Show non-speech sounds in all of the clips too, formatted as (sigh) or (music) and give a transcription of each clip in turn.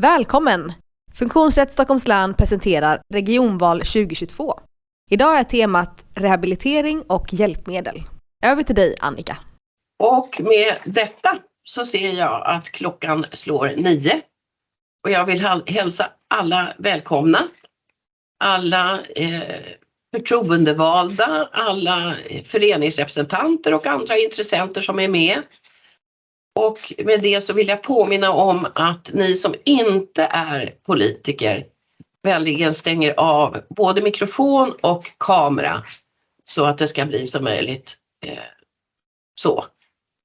Välkommen! Funktionsrätt Stockholms län presenterar Regionval 2022. Idag är temat rehabilitering och hjälpmedel. Över till dig Annika. Och med detta så ser jag att klockan slår nio. Och jag vill hälsa alla välkomna. Alla eh, förtroendevalda, alla eh, föreningsrepresentanter och andra intressenter som är med. Och med det så vill jag påminna om att ni som inte är politiker vänligen stänger av både mikrofon och kamera så att det ska bli så möjligt eh, så.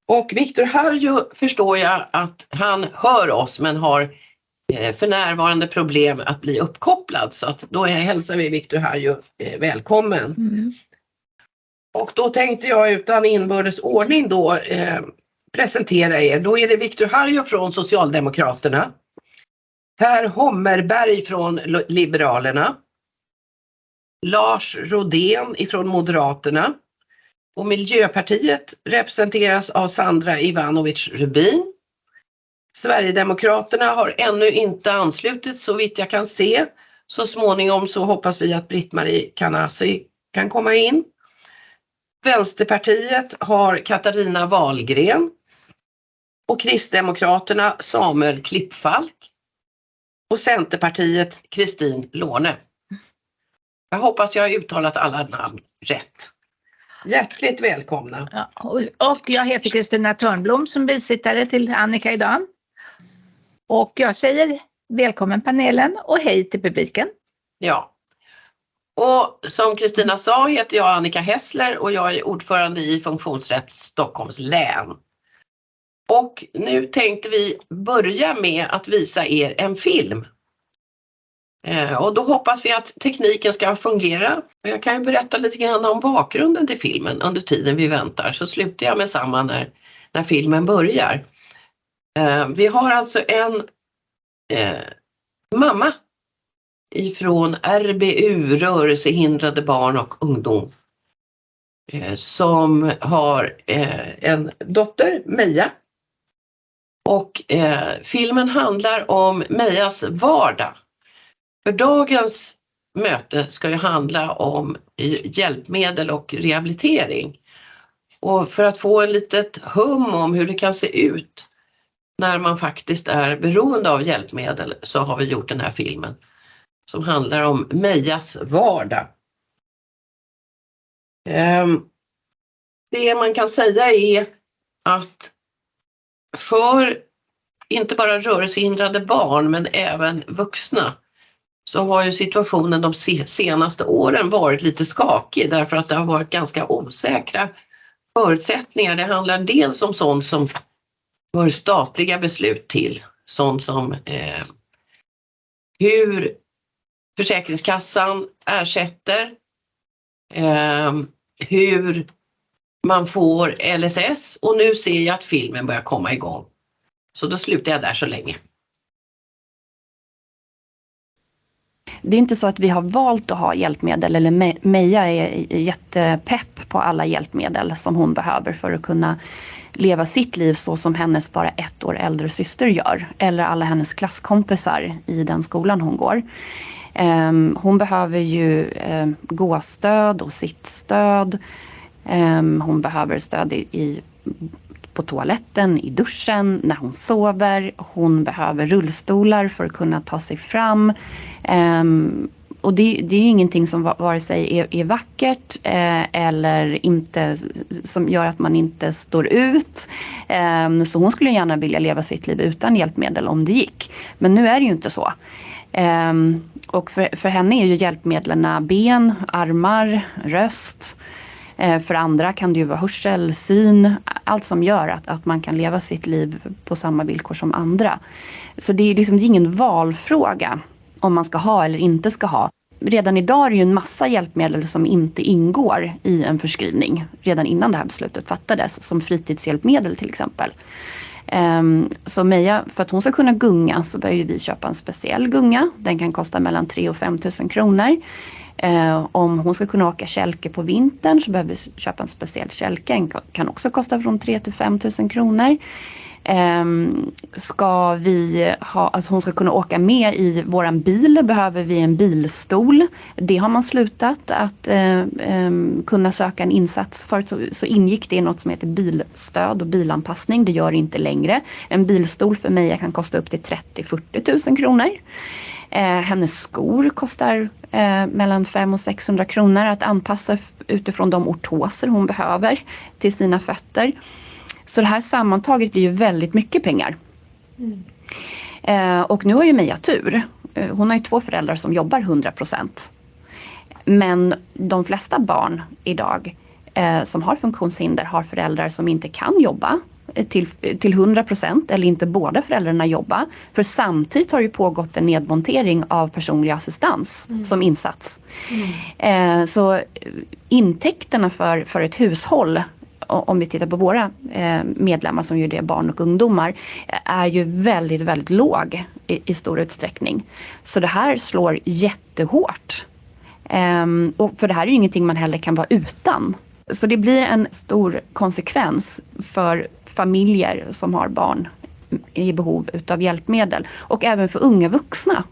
Och Viktor Harju förstår jag att han hör oss men har eh, för närvarande problem att bli uppkopplad så att då hälsar vi Viktor Harju eh, välkommen. Mm. Och då tänkte jag utan inbördes ordning då presentera er. Då är det Viktor Harjo från Socialdemokraterna. Per Hommerberg från Liberalerna. Lars Rodén ifrån Moderaterna. Och Miljöpartiet representeras av Sandra Ivanovic Rubin. Sverigedemokraterna har ännu inte anslutit så vitt jag kan se. Så småningom så hoppas vi att Britt-Marie Kanasi kan komma in. Vänsterpartiet har Katarina Wahlgren och Kristdemokraterna Samuel Klippfalk och Centerpartiet Kristin Låne. Jag hoppas jag har uttalat alla namn rätt. Hjärtligt välkomna! Ja, och jag heter Kristina Törnblom som bisittare till Annika idag. Och jag säger välkommen panelen och hej till publiken. Ja. Och som Kristina sa heter jag Annika Hessler och jag är ordförande i Funktionsrätt Stockholms län. Och nu tänkte vi börja med att visa er en film. Eh, och då hoppas vi att tekniken ska fungera. Jag kan ju berätta lite grann om bakgrunden till filmen under tiden vi väntar så slutar jag med samma när, när filmen börjar. Eh, vi har alltså en eh, mamma ifrån RBU, Rörelsehindrade barn och ungdom, eh, som har eh, en dotter, Meja, och eh, filmen handlar om Mejas vardag. För dagens möte ska ju handla om eh, hjälpmedel och rehabilitering. Och för att få en litet hum om hur det kan se ut när man faktiskt är beroende av hjälpmedel så har vi gjort den här filmen som handlar om Mejas vardag. Ehm, det man kan säga är att för inte bara rörelsehindrade barn men även vuxna så har ju situationen de senaste åren varit lite skakig därför att det har varit ganska osäkra förutsättningar. Det handlar dels om sånt som hör statliga beslut till, sånt som eh, hur Försäkringskassan ersätter, eh, hur man får LSS och nu ser jag att filmen börjar komma igång. Så då slutar jag där så länge. Det är inte så att vi har valt att ha hjälpmedel eller Meja är jättepepp på alla hjälpmedel som hon behöver för att kunna leva sitt liv så som hennes bara ett år äldre syster gör. Eller alla hennes klasskompisar i den skolan hon går. Ehm, hon behöver ju ehm, gåstöd och sittstöd. Ehm, hon behöver stöd i, på toaletten, i duschen, när hon sover. Hon behöver rullstolar för att kunna ta sig fram. Ehm, och det, det, är ju ingenting som vare sig är, är vackert eh, eller inte som gör att man inte står ut. Eh, så hon skulle gärna vilja leva sitt liv utan hjälpmedel om det gick. Men nu är det ju inte så. Eh, och för, för henne är ju hjälpmedlen ben, armar, röst. Eh, för andra kan det ju vara hörsel, syn, allt som gör att, att man kan leva sitt liv på samma villkor som andra. Så det är liksom det är ingen valfråga om man ska ha eller inte ska ha. Redan idag är det ju en massa hjälpmedel som inte ingår i en förskrivning redan innan det här beslutet fattades, som fritidshjälpmedel till exempel. Ehm, så Meja, för att hon ska kunna gunga så behöver vi köpa en speciell gunga. Den kan kosta mellan 3 och 5 000 kronor. Eh, om hon ska kunna åka kälke på vintern så behöver vi köpa en speciell kälke. Den kan också kosta från 3 till 5 000 kronor. Ehm, ska vi ha, alltså hon ska kunna åka med i våran bil behöver vi en bilstol. Det har man slutat att eh, eh, kunna söka en insats för. Så, så ingick det i något som heter bilstöd och bilanpassning. Det gör det inte längre. En bilstol för mig kan kosta upp till 30-40 000 kronor. Eh, hennes skor kostar eh, mellan 500 och 600 kronor att anpassa utifrån de ortoser hon behöver till sina fötter. Så det här sammantaget blir ju väldigt mycket pengar. Mm. Eh, och nu har ju Meja tur. Eh, hon har ju två föräldrar som jobbar 100% Men de flesta barn idag eh, som har funktionshinder har föräldrar som inte kan jobba till, till 100% eller inte båda föräldrarna jobba. För samtidigt har det pågått en nedmontering av personlig assistans mm. som insats. Mm. Eh, så intäkterna för, för ett hushåll om vi tittar på våra eh, medlemmar som ju är barn och ungdomar, är ju väldigt, väldigt låg i, i stor utsträckning. Så det här slår jättehårt. Um, och för det här är ju ingenting man heller kan vara utan. Så det blir en stor konsekvens för familjer som har barn i behov utav hjälpmedel och även för unga vuxna.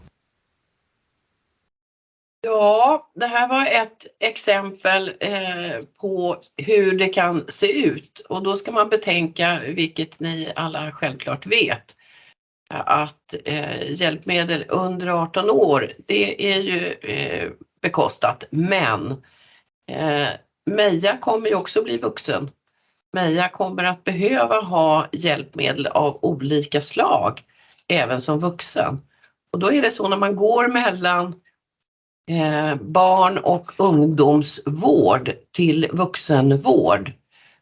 Ja, det här var ett exempel eh, på hur det kan se ut. Och då ska man betänka, vilket ni alla självklart vet, att eh, hjälpmedel under 18 år, det är ju eh, bekostat, men Meja kommer ju också bli vuxen. Meja kommer att behöva ha hjälpmedel av olika slag även som vuxen. Och då är det så när man går mellan eh, barn och ungdomsvård till vuxenvård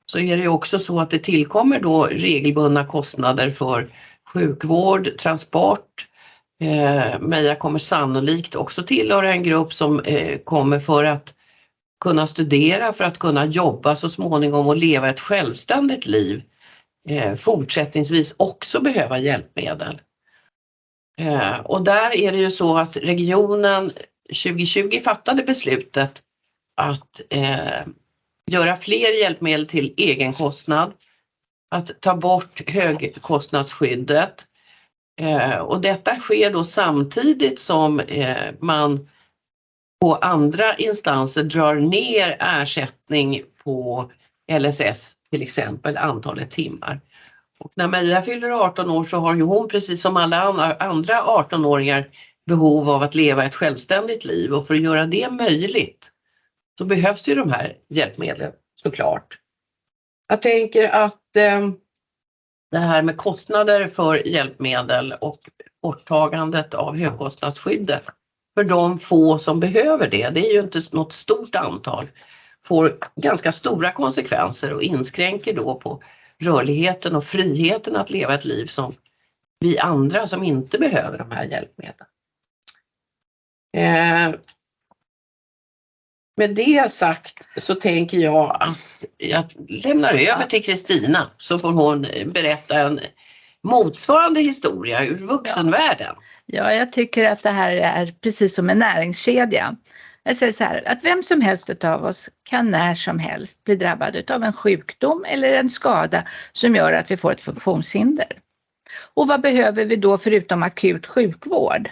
så är det ju också så att det tillkommer då regelbundna kostnader för sjukvård, transport. Eh, Meja kommer sannolikt också tillhöra en grupp som eh, kommer för att kunna studera, för att kunna jobba så småningom och leva ett självständigt liv eh, fortsättningsvis också behöva hjälpmedel. Eh, och där är det ju så att regionen 2020 fattade beslutet att eh, göra fler hjälpmedel till egen kostnad, att ta bort högkostnadsskyddet. Eh, och detta sker då samtidigt som eh, man på andra instanser drar ner ersättning på LSS, till exempel antalet timmar. Och när Maria fyller 18 år så har ju hon precis som alla andra 18-åringar behov av att leva ett självständigt liv och för att göra det möjligt så behövs ju de här hjälpmedlen såklart. Jag tänker att eh, det här med kostnader för hjälpmedel och borttagandet av högkostnadsskyddet för de få som behöver det, det är ju inte något stort antal, får ganska stora konsekvenser och inskränker då på rörligheten och friheten att leva ett liv som vi andra som inte behöver de här hjälpmedlen. Eh, med det sagt så tänker jag att jag lämnar över till Kristina så får hon berätta en motsvarande historia ur vuxenvärlden. Ja, jag tycker att det här är precis som en näringskedja. Jag säger så här, att vem som helst av oss kan när som helst bli drabbad av en sjukdom eller en skada som gör att vi får ett funktionshinder. Och vad behöver vi då förutom akut sjukvård?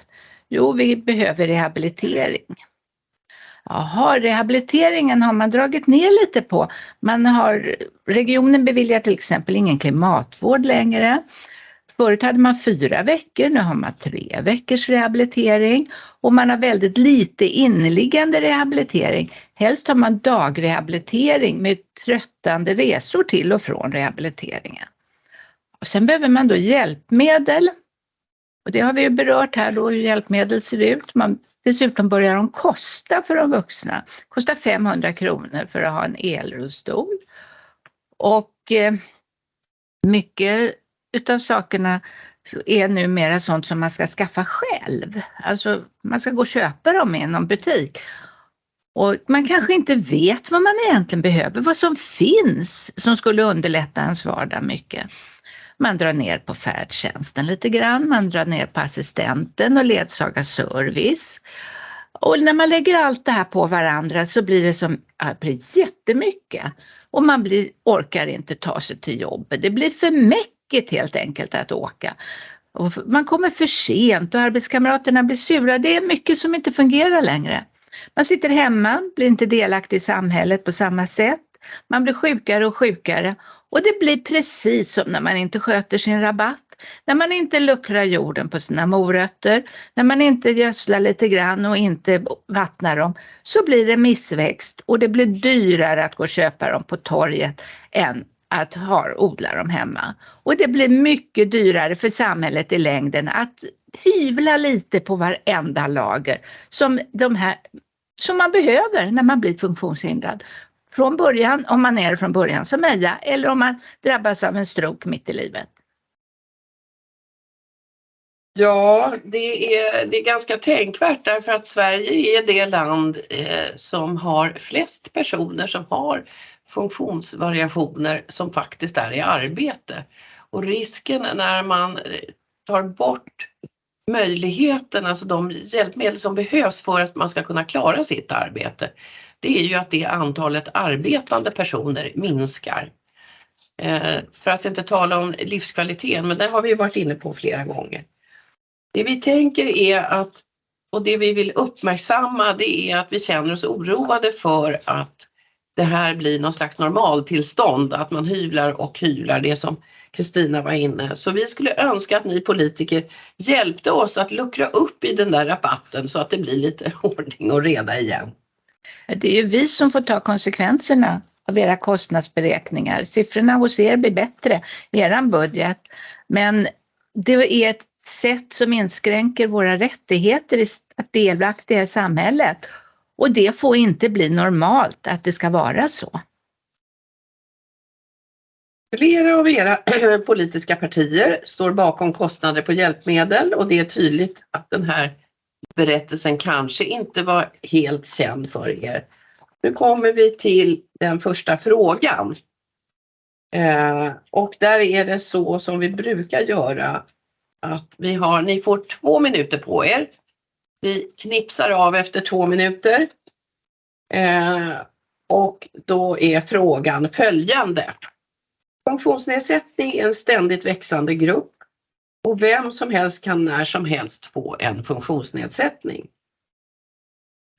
Jo, vi behöver rehabilitering. Jaha, rehabiliteringen har man dragit ner lite på. Man har, regionen beviljar till exempel ingen klimatvård längre. Förut hade man fyra veckor, nu har man tre veckors rehabilitering och man har väldigt lite inneliggande rehabilitering. Helst har man dagrehabilitering med tröttande resor till och från rehabiliteringen. Och sen behöver man då hjälpmedel och det har vi ju berört här då hur hjälpmedel ser ut. Man, dessutom börjar de kosta för de vuxna. Kostar 500 kronor för att ha en elrullstol. Och eh, mycket utav sakerna är numera sånt som man ska skaffa själv. Alltså man ska gå och köpa dem i någon butik. Och man kanske inte vet vad man egentligen behöver, vad som finns som skulle underlätta ens vardag mycket. Man drar ner på färdtjänsten lite grann, man drar ner på assistenten och ledsagarservice. Och när man lägger allt det här på varandra så blir det som ja, blir jättemycket. Och man blir, orkar inte ta sig till jobbet. Det blir för tråkigt helt enkelt att åka. Och man kommer för sent och arbetskamraterna blir sura. Det är mycket som inte fungerar längre. Man sitter hemma, blir inte delaktig i samhället på samma sätt. Man blir sjukare och sjukare och det blir precis som när man inte sköter sin rabatt, när man inte luckrar jorden på sina morötter, när man inte gödslar lite grann och inte vattnar dem, så blir det missväxt och det blir dyrare att gå och köpa dem på torget än att ha, odla dem hemma. Och det blir mycket dyrare för samhället i längden att hyvla lite på varenda lager som, de här, som man behöver när man blir funktionshindrad från början, om man är från början som Meja, eller om man drabbas av en stroke mitt i livet? Ja, det är, det är ganska tänkvärt därför att Sverige är det land eh, som har flest personer som har funktionsvariationer som faktiskt är i arbete. Och risken när man eh, tar bort möjligheten, alltså de hjälpmedel som behövs för att man ska kunna klara sitt arbete, det är ju att det antalet arbetande personer minskar. Eh, för att inte tala om livskvaliteten, men det har vi varit inne på flera gånger. Det vi tänker är att, och det vi vill uppmärksamma, det är att vi känner oss oroade för att det här blir någon slags normaltillstånd, att man hyvlar och hyvlar, det som Kristina var inne. Så vi skulle önska att ni politiker hjälpte oss att luckra upp i den där rabatten så att det blir lite (laughs) ordning och reda igen. Det är ju vi som får ta konsekvenserna av era kostnadsberäkningar. Siffrorna hos er blir bättre i er budget, men det är ett sätt som inskränker våra rättigheter att delaktiga i samhället. Och det får inte bli normalt att det ska vara så. Flera av era (clears throat) politiska partier står bakom kostnader på hjälpmedel och det är tydligt att den här berättelsen kanske inte var helt känd för er. Nu kommer vi till den första frågan. Eh, och där är det så som vi brukar göra att vi har, ni får två minuter på er. Vi knipsar av efter två minuter. Eh, och då är frågan följande. Funktionsnedsättning är en ständigt växande grupp och vem som helst kan när som helst få en funktionsnedsättning.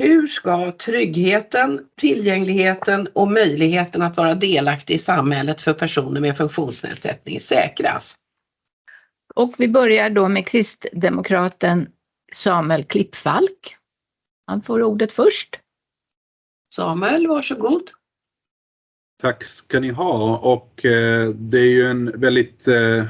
Hur ska tryggheten, tillgängligheten och möjligheten att vara delaktig i samhället för personer med funktionsnedsättning säkras? Och vi börjar då med kristdemokraten Samuel Klippfalk. Han får ordet först. Samuel, varsågod. Tack ska ni ha och eh, det är ju en väldigt eh,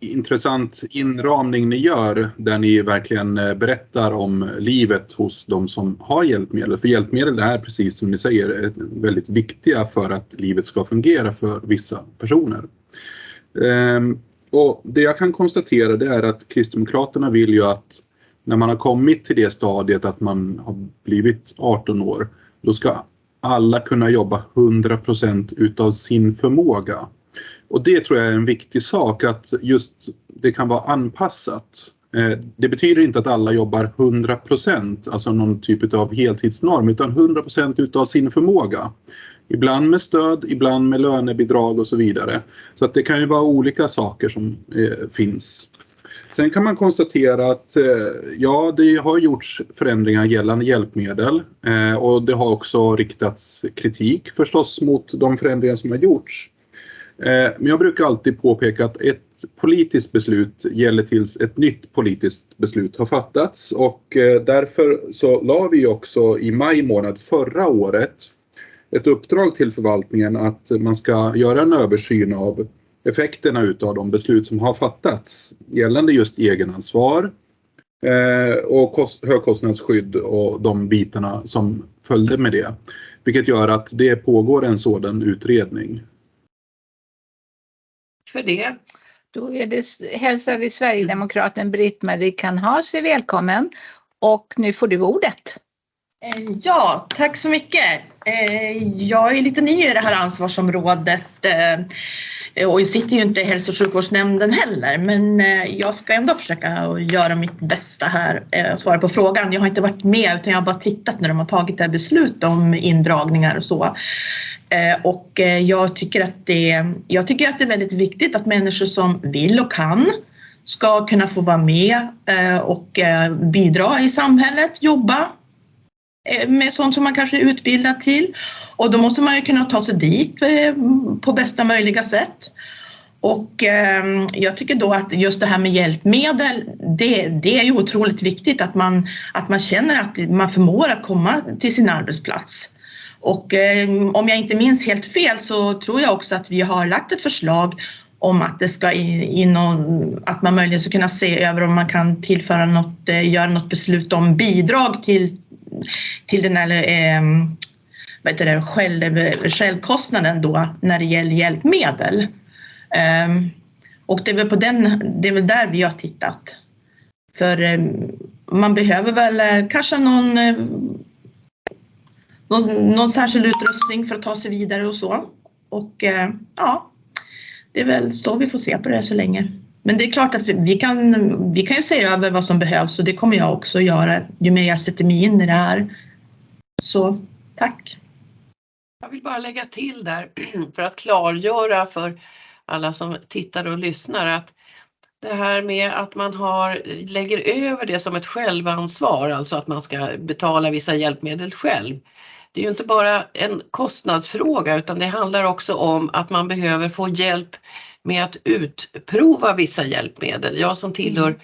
intressant inramning ni gör där ni verkligen eh, berättar om livet hos de som har hjälpmedel. För hjälpmedel är precis som ni säger väldigt viktiga för att livet ska fungera för vissa personer. Ehm, och det jag kan konstatera det är att Kristdemokraterna vill ju att när man har kommit till det stadiet att man har blivit 18 år, då ska alla kunna jobba 100% utav sin förmåga. Och det tror jag är en viktig sak att just det kan vara anpassat. Eh, det betyder inte att alla jobbar 100% alltså någon typ av heltidsnorm, utan 100% utav sin förmåga. Ibland med stöd, ibland med lönebidrag och så vidare. Så att det kan ju vara olika saker som eh, finns. Sen kan man konstatera att eh, ja, det har gjorts förändringar gällande hjälpmedel eh, och det har också riktats kritik förstås mot de förändringar som har gjorts. Eh, men jag brukar alltid påpeka att ett politiskt beslut gäller tills ett nytt politiskt beslut har fattats och därför så la vi också i maj månad förra året ett uppdrag till förvaltningen att man ska göra en översyn av effekterna utav de beslut som har fattats gällande just egenansvar eh, och högkostnadsskydd och de bitarna som följde med det. Vilket gör att det pågår en sådan utredning för det. Då är det, hälsar vi Sverigedemokraten Britt-Marie Kanhase välkommen och nu får du ordet. Eh, ja, tack så mycket. Eh, jag är lite ny i det här ansvarsområdet Eh, och jag sitter ju inte i hälso och sjukvårdsnämnden heller men eh, jag ska ändå försöka göra mitt bästa här eh, och svara på frågan. Jag har inte varit med utan jag har bara tittat när de har tagit det här beslut om indragningar och så. Och jag tycker, att det, jag tycker att det är väldigt viktigt att människor som vill och kan ska kunna få vara med och bidra i samhället, jobba Eh, med sånt som man kanske är utbildad till. Och då måste man ju kunna ta sig dit eh, på bästa möjliga sätt. Och eh, jag tycker då att just det här med hjälpmedel, det, det är ju otroligt viktigt att man, att man känner att man förmår att komma till sin arbetsplats. Och eh, om jag inte minns helt fel så tror jag också att vi har lagt ett förslag om att det ska in någon, att man möjligen ska kunna se över om man kan tillföra något, eh, göra något beslut om bidrag till, till den här eh, vad heter det, själv, självkostnaden då när det gäller hjälpmedel. Eh, och det är, väl på den, det är väl där vi har tittat. För eh, man behöver väl eh, kanske någon, eh, någon, någon, särskild utrustning för att ta sig vidare och så. Och eh, ja, det är väl så vi får se på det så länge. Men det är klart att vi, vi, kan, vi kan ju se över vad som behövs och det kommer jag också göra ju mer jag sätter mig in i det här. Så tack! Jag vill bara lägga till där (clears throat) för att klargöra för alla som tittar och lyssnar att det här med att man har, lägger över det som ett självansvar, alltså att man ska betala vissa hjälpmedel själv. Det är ju inte bara en kostnadsfråga utan det handlar också om att man behöver få hjälp med att utprova vissa hjälpmedel. Jag som tillhör mm.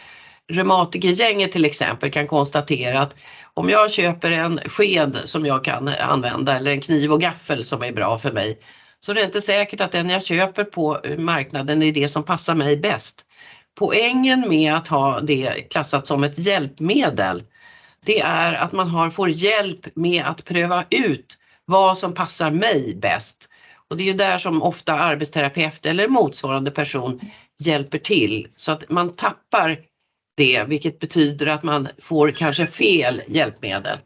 reumatikergänget till exempel kan konstatera att om jag köper en sked som jag kan använda eller en kniv och gaffel som är bra för mig så det är inte säkert att den jag köper på marknaden är det som passar mig bäst. Poängen med att ha det klassat som ett hjälpmedel det är att man har, får hjälp med att pröva ut vad som passar mig bäst. Och det är ju där som ofta arbetsterapeut eller motsvarande person hjälper till så att man tappar det vilket betyder att man får kanske fel hjälpmedel.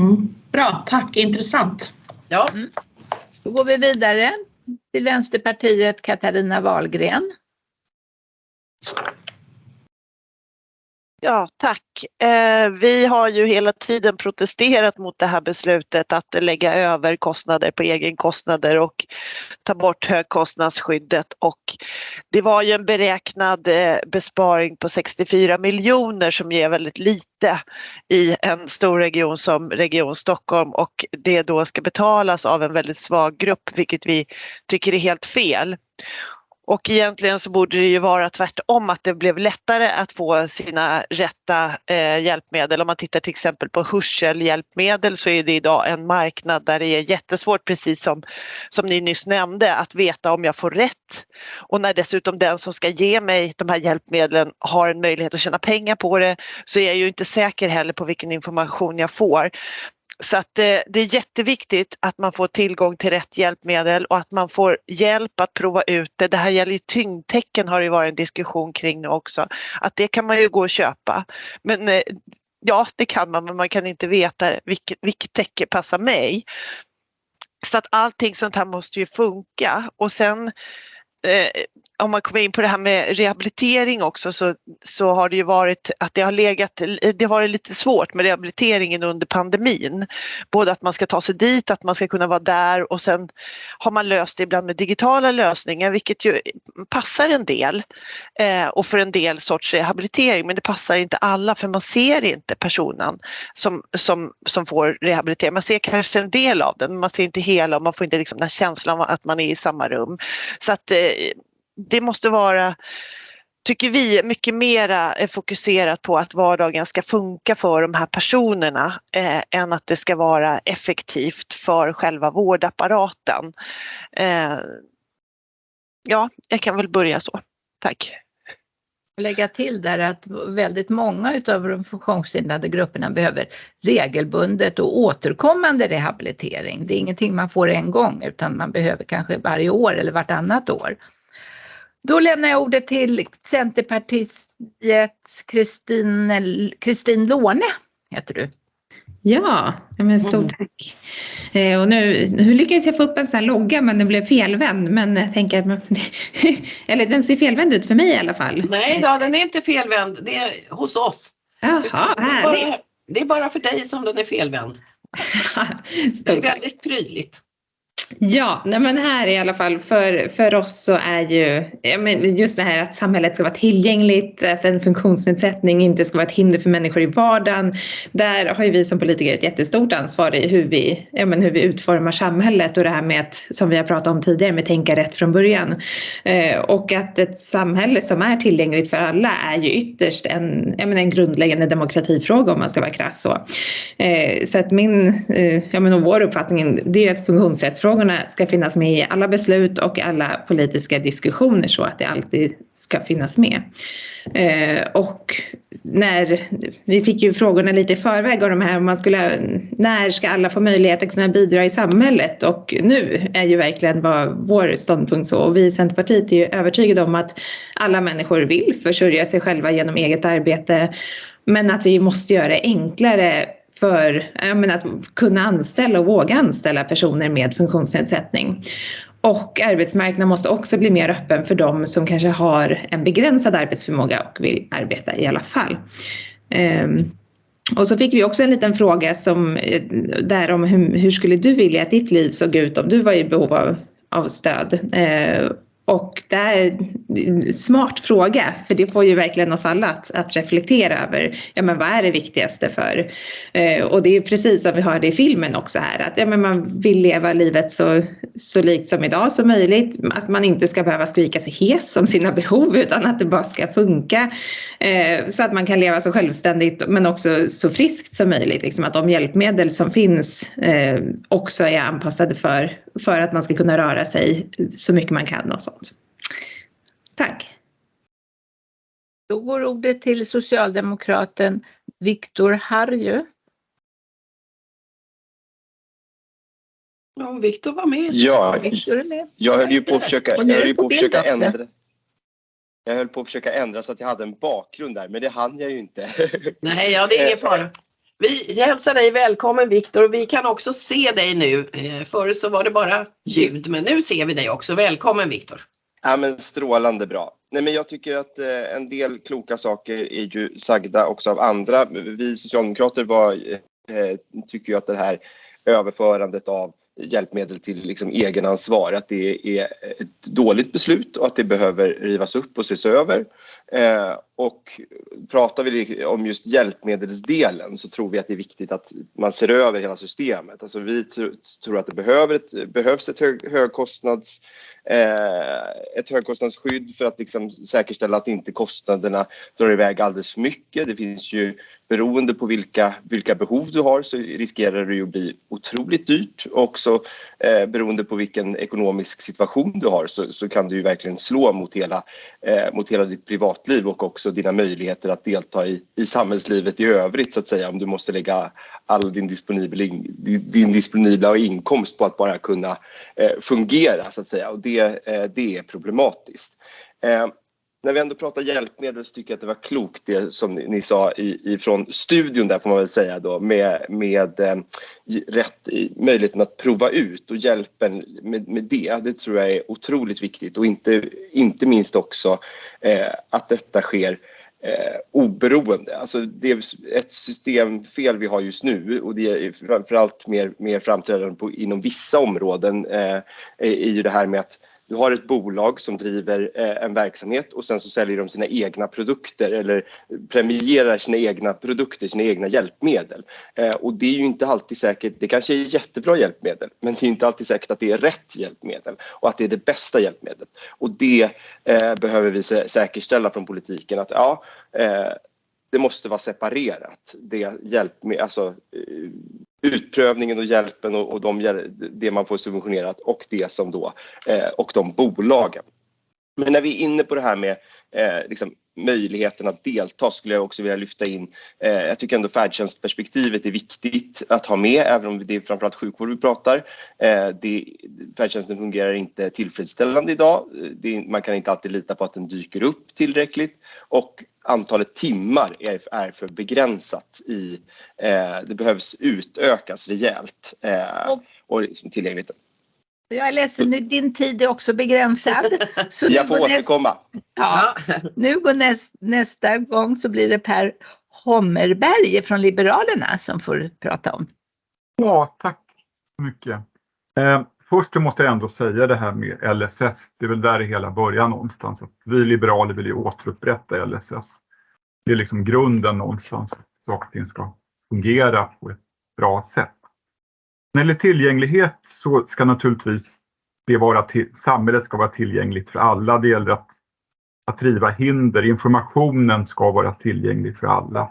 Mm. Bra, tack, intressant. Ja. Mm. Då går vi vidare till Vänsterpartiet Katarina Wahlgren. Ja, tack. Eh, vi har ju hela tiden protesterat mot det här beslutet att lägga över kostnader på egenkostnader och ta bort högkostnadsskyddet och det var ju en beräknad eh, besparing på 64 miljoner som ger väldigt lite i en stor region som Region Stockholm och det då ska betalas av en väldigt svag grupp vilket vi tycker är helt fel. Och egentligen så borde det ju vara tvärtom att det blev lättare att få sina rätta eh, hjälpmedel. Om man tittar till exempel på hörselhjälpmedel så är det idag en marknad där det är jättesvårt, precis som, som ni nyss nämnde, att veta om jag får rätt. Och när dessutom den som ska ge mig de här hjälpmedlen har en möjlighet att tjäna pengar på det så är jag ju inte säker heller på vilken information jag får. Så att det, det, är jätteviktigt att man får tillgång till rätt hjälpmedel och att man får hjälp att prova ut det. Det här gäller ju tyngdtecken har det varit en diskussion kring nu också. Att det kan man ju gå och köpa. Men eh, ja, det kan man, men man kan inte veta vilket, vilket täcke passar mig. Så att allting sånt här måste ju funka och sen eh, om man kommer in på det här med rehabilitering också så, så har det ju varit att det har legat, det har varit lite svårt med rehabiliteringen under pandemin. Både att man ska ta sig dit, att man ska kunna vara där och sen har man löst det ibland med digitala lösningar vilket ju passar en del eh, och för en del sorts rehabilitering men det passar inte alla för man ser inte personen som, som, som får rehabilitering. Man ser kanske en del av den men man ser inte hela och man får inte liksom den här känslan av att man är i samma rum. Så att eh, det måste vara tycker vi, mycket mera eh, fokuserat på att vardagen ska funka för de här personerna eh, än att det ska vara effektivt för själva vårdapparaten. Eh, ja, jag kan väl börja så. Tack. Lägga till där att väldigt många utav de funktionshindrade grupperna behöver regelbundet och återkommande rehabilitering. Det är ingenting man får en gång utan man behöver kanske varje år eller vartannat år. Då lämnar jag ordet till Centerpartiets Kristin Låne, heter du. Ja, men stort mm. tack. Eh, och nu, nu lyckades jag få upp en sån här logga men den blev felvänd. Men jag tänker att man, (laughs) eller den ser felvänd ut för mig i alla fall. Nej då, den är inte felvänd. Det är hos oss. Jaha, det är, bara, det är bara för dig som den är felvänd. (laughs) det är väldigt prydligt. Ja, nej men här i alla fall för, för oss så är ju men just det här att samhället ska vara tillgängligt, att en funktionsnedsättning inte ska vara ett hinder för människor i vardagen. Där har ju vi som politiker ett jättestort ansvar i hur vi, ja men hur vi utformar samhället och det här med att, som vi har pratat om tidigare, med tänka rätt från början. Eh, och att ett samhälle som är tillgängligt för alla är ju ytterst en, ja men en grundläggande demokratifråga om man ska vara krass så. Eh, så att min, eh, ja men och vår uppfattning, det är ett funktionsrättsfrågor frågorna ska finnas med i alla beslut och alla politiska diskussioner så att det alltid ska finnas med. Eh, och när, vi fick ju frågorna lite i förväg av de här, man skulle, när ska alla få möjlighet att kunna bidra i samhället? Och nu är ju verkligen vad vår ståndpunkt så. Och vi i Centerpartiet är ju övertygade om att alla människor vill försörja sig själva genom eget arbete. Men att vi måste göra det enklare för menar, att kunna anställa och våga anställa personer med funktionsnedsättning. Och arbetsmarknaden måste också bli mer öppen för de som kanske har en begränsad arbetsförmåga och vill arbeta i alla fall. Um, och så fick vi också en liten fråga som, eh, där om hur, hur, skulle du vilja att ditt liv såg ut om du var i behov av, av stöd? Eh, och det är en smart fråga, för det får ju verkligen oss alla att, att reflektera över, ja men vad är det viktigaste för? Eh, och det är precis som vi hörde i filmen också här, att ja, men man vill leva livet så, så likt som idag som möjligt, att man inte ska behöva skrika sig hes om sina behov, utan att det bara ska funka. Eh, så att man kan leva så självständigt, men också så friskt som möjligt, liksom att de hjälpmedel som finns eh, också är anpassade för, för att man ska kunna röra sig så mycket man kan och så sånt. Tack. Då går ordet till socialdemokraten Viktor Harju. Ja, Viktor var med. Ja, Viktor är med. jag höll ju på att försöka, jag höll på på att försöka ändra. Jag höll på att försöka ändra så att jag hade en bakgrund där, men det hann jag ju inte. Nej, ja, det är ingen fara. Vi hälsar dig välkommen Viktor och vi kan också se dig nu. Eh, förut så var det bara ljud, men nu ser vi dig också. Välkommen Viktor. Ja, men strålande bra. Nej, men jag tycker att eh, en del kloka saker är ju sagda också av andra. Vi socialdemokrater var, eh, tycker ju att det här överförandet av hjälpmedel till liksom egenansvar, att det är ett dåligt beslut och att det behöver rivas upp och ses över. Eh, och pratar vi om just hjälpmedelsdelen så tror vi att det är viktigt att man ser över hela systemet. Alltså vi tror att det behöver ett, behövs ett hög, högkostnads eh, ett högkostnadsskydd för att liksom säkerställa att inte kostnaderna drar iväg alldeles för mycket. Det finns ju beroende på vilka, vilka behov du har så riskerar det ju att bli otroligt dyrt också eh, beroende på vilken ekonomisk situation du har så, så kan du ju verkligen slå mot hela, eh, mot hela ditt privatliv och också dina möjligheter att delta i, i samhällslivet i övrigt så att säga om du måste lägga all din disponibla, in, din disponibla inkomst på att bara kunna eh, fungera så att säga och det, eh, det är problematiskt. Eh, när vi ändå pratar hjälpmedel så tycker jag att det var klokt det som ni, ni sa i, ifrån studion där får man väl säga då med, med eh, rätt i möjligheten att prova ut och hjälpen med, med det. Det tror jag är otroligt viktigt och inte, inte minst också eh, att detta sker eh, oberoende. Alltså det är ett systemfel vi har just nu och det är framförallt mer, mer framträdande på, inom vissa områden eh, är ju det här med att du har ett bolag som driver eh, en verksamhet och sen så säljer de sina egna produkter eller premierar sina egna produkter, sina egna hjälpmedel. Eh, och det är ju inte alltid säkert, det kanske är jättebra hjälpmedel, men det är inte alltid säkert att det är rätt hjälpmedel och att det är det bästa hjälpmedlet. Och det eh, behöver vi säkerställa från politiken att ja, det måste vara separerat. Det hjälp med, alltså, eh, utprövningen och hjälpen och, och de, det man får subventionerat och det som då eh, och de bolagen. Men när vi är inne på det här med eh, liksom, möjligheten att delta skulle jag också vilja lyfta in. Eh, jag tycker ändå färdtjänstperspektivet är viktigt att ha med även om det är framförallt sjukvård vi pratar. Eh, det, färdtjänsten fungerar inte tillfredsställande idag. Det, man kan inte alltid lita på att den dyker upp tillräckligt och antalet timmar är, är för begränsat i, eh, det behövs utökas rejält eh, Och- och liksom tillgängligt. Jag är ledsen, nu- din tid är också begränsad. (laughs) Så Jag får återkomma. Ja, nu går näst, nästa gång så blir det Per Hommerberg från Liberalerna som får prata om. Ja, tack så mycket. Eh, först så måste jag ändå säga det här med LSS. Det är väl där det hela börjar någonstans. Att vi liberaler vill ju återupprätta LSS. Det är liksom grunden någonstans. Saker och ting ska fungera på ett bra sätt. När det gäller tillgänglighet så ska naturligtvis det vara till, samhället ska vara tillgängligt för alla. Det gäller att, att riva hinder. Informationen ska vara tillgänglig för alla.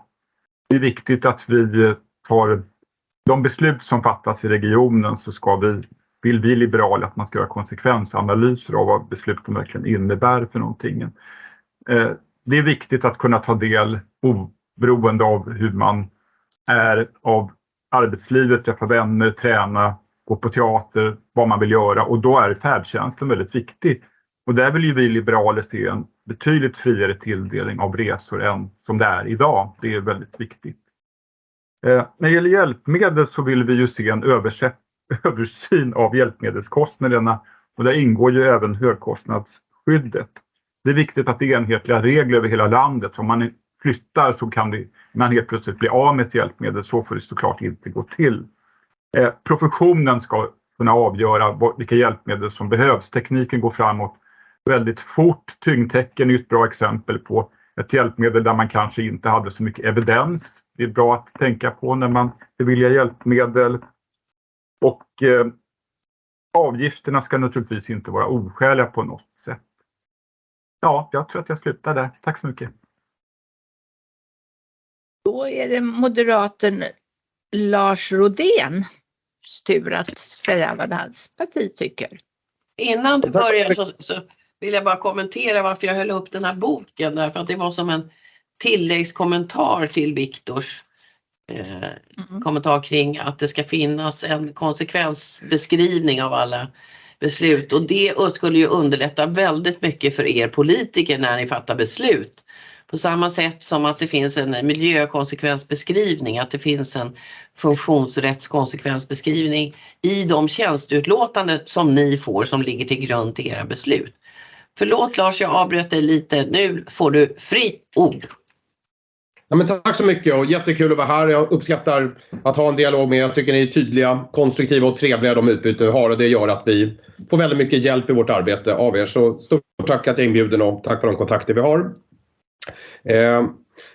Det är viktigt att vi tar de beslut som fattas i regionen så ska vi, vill vi liberaler att man ska göra konsekvensanalyser av vad besluten verkligen innebär för någonting. Eh, det är viktigt att kunna ta del oberoende av hur man är av arbetslivet, träffa vänner, träna, gå på teater, vad man vill göra och då är färdtjänsten väldigt viktig. Och där vill ju vi liberaler se en betydligt friare tilldelning av resor än som det är idag. Det är väldigt viktigt. Eh, när det gäller hjälpmedel så vill vi ju se en översättning översyn av hjälpmedelskostnaderna och där ingår ju även högkostnadsskyddet. Det är viktigt att det är enhetliga regler över hela landet. Om man flyttar så kan det, man helt plötsligt bli av med ett hjälpmedel. Så får det såklart inte gå till. Eh, professionen ska kunna avgöra vilka hjälpmedel som behövs. Tekniken går framåt väldigt fort. Tyngdtecken är ett bra exempel på ett hjälpmedel där man kanske inte hade så mycket evidens. Det är bra att tänka på när man beviljar hjälpmedel. Och eh, avgifterna ska naturligtvis inte vara oskäliga på något sätt. Ja, jag tror att jag slutar där. Tack så mycket. Då är det moderaten Lars Rodén tur att säga vad hans parti tycker. Innan du börjar så, så, vill jag bara kommentera varför jag höll upp den här boken därför att det var som en tilläggskommentar till Viktors Mm. eh, kommentar kring att det ska finnas en konsekvensbeskrivning av alla beslut och det skulle ju underlätta väldigt mycket för er politiker när ni fattar beslut. På samma sätt som att det finns en miljökonsekvensbeskrivning, att det finns en funktionsrättskonsekvensbeskrivning i de tjänsteutlåtanden som ni får som ligger till grund till era beslut. Förlåt Lars, jag avbröt dig lite. Nu får du fritt ord. Ja, men tack så mycket och jättekul att vara här. Jag uppskattar att ha en dialog med er. Jag tycker ni är tydliga, konstruktiva och trevliga de utbyten vi har och det gör att vi får väldigt mycket hjälp i vårt arbete av er. Så stort tack att jag är inbjuden och tack för de kontakter vi har. Eh,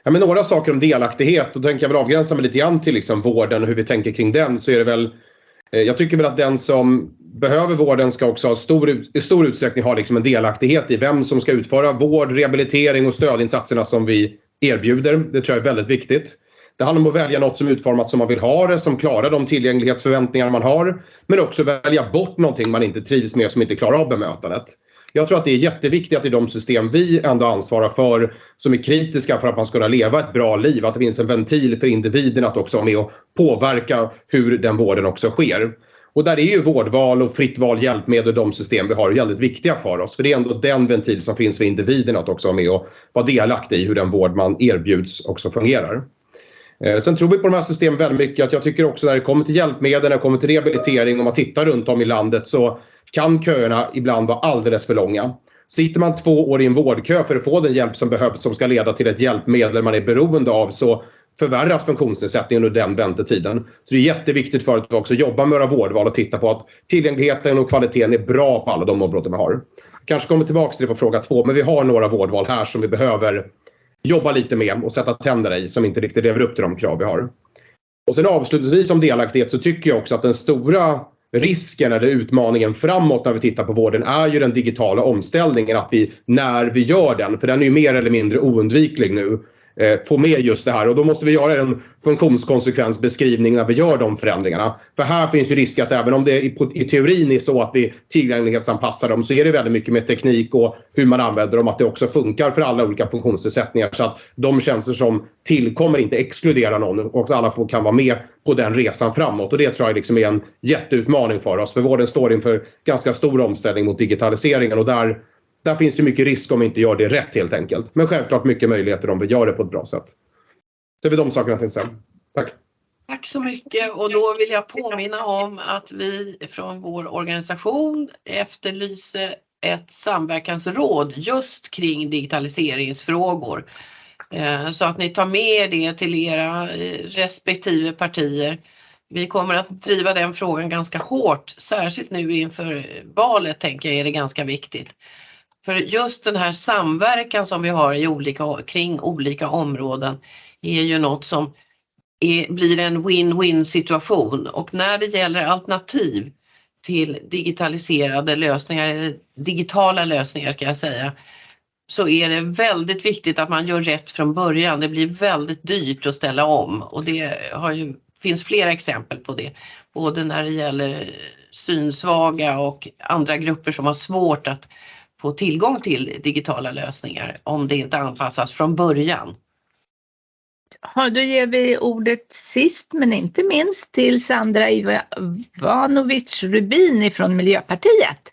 ja, men några saker om delaktighet. Då tänker jag väl avgränsa mig lite grann till liksom vården och hur vi tänker kring den. Så är det väl, eh, jag tycker väl att den som behöver vården ska också ha stor, i stor utsträckning ha liksom en delaktighet i vem som ska utföra vård, rehabilitering och stödinsatserna som vi erbjuder. Det tror jag är väldigt viktigt. Det handlar om att välja något som är utformat som man vill ha det, som klarar de tillgänglighetsförväntningar man har. Men också välja bort någonting man inte trivs med som inte klarar av bemötandet. Jag tror att det är jätteviktigt att i de system vi ändå ansvarar för som är kritiska för att man ska kunna leva ett bra liv, att det finns en ventil för individen att också vara med och påverka hur den vården också sker. Och där är ju vårdval och fritt val hjälpmedel de system vi har väldigt viktiga för oss. För det är ändå den ventil som finns för individen att också vara med och vara delaktig i hur den vård man erbjuds också fungerar. Eh, sen tror vi på de här systemen väldigt mycket att jag tycker också när det kommer till hjälpmedel, när det kommer till rehabilitering, om man tittar runt om i landet så kan köerna ibland vara alldeles för långa. Sitter man två år i en vårdkö för att få den hjälp som behövs som ska leda till ett hjälpmedel man är beroende av så förvärras funktionsnedsättningen under den väntetiden. Så det är jätteviktigt för att vi också jobbar med våra vårdval och titta på att tillgängligheten och kvaliteten är bra på alla de områden vi har. Kanske kommer tillbaka till det på fråga två, men vi har några vårdval här som vi behöver jobba lite med och sätta tänderna i som inte riktigt lever upp till de krav vi har. Och sen avslutningsvis om delaktighet så tycker jag också att den stora risken eller utmaningen framåt när vi tittar på vården är ju den digitala omställningen. Att vi när vi gör den, för den är ju mer eller mindre oundviklig nu, Eh, få med just det här. Och då måste vi göra en funktionskonsekvensbeskrivning när vi gör de förändringarna. För här finns ju risk att även om det i, i teorin är så att vi tillgänglighetsanpassar dem så är det väldigt mycket med teknik och hur man använder dem att det också funkar för alla olika funktionsnedsättningar. Så att de tjänster som tillkommer inte exkluderar någon och alla får, kan vara med på den resan framåt. Och det tror jag liksom är en jätteutmaning för oss. För vården står inför ganska stor omställning mot digitaliseringen och där där finns det mycket risk om vi inte gör det rätt helt enkelt. Men självklart mycket möjligheter om vi gör det på ett bra sätt. Det är väl de sakerna jag tänkte säga. Tack. Tack så mycket och då vill jag påminna om att vi från vår organisation efterlyser ett samverkansråd just kring digitaliseringsfrågor. Eh, så att ni tar med det till era eh, respektive partier Vi kommer att driva den frågan ganska hårt, särskilt nu inför valet tänker jag är det ganska viktigt. För just den här samverkan som vi har i olika, kring olika områden är ju något som är, blir en win-win situation och när det gäller alternativ till digitaliserade lösningar, eller digitala lösningar ska jag säga, så är det väldigt viktigt att man gör rätt från början. Det blir väldigt dyrt att ställa om och det har ju, finns flera exempel på det. Både när det gäller synsvaga och andra grupper som har svårt att få tillgång till digitala lösningar om det inte anpassas från början. Ja, då ger vi ordet sist men inte minst till Sandra Ivanovic Rubin från Miljöpartiet.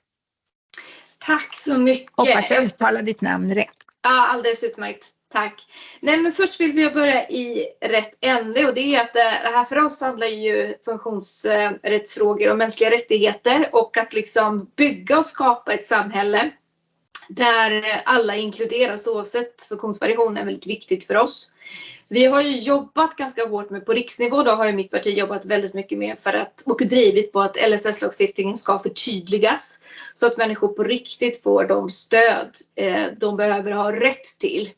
Tack så mycket. Hoppas jag uttalar ditt namn rätt. Ja, alldeles utmärkt. Tack. Nej, men först vill vi börja i rätt ände och det är att det här för oss handlar ju funktionsrättsfrågor och mänskliga rättigheter och att liksom bygga och skapa ett samhälle där alla inkluderas oavsett funktionsvariation är väldigt viktigt för oss. Vi har ju jobbat ganska hårt med, på riksnivå då har ju mitt parti jobbat väldigt mycket med för att, och drivit på att LSS-lagstiftningen ska förtydligas så att människor på riktigt får de stöd eh, de behöver ha rätt till.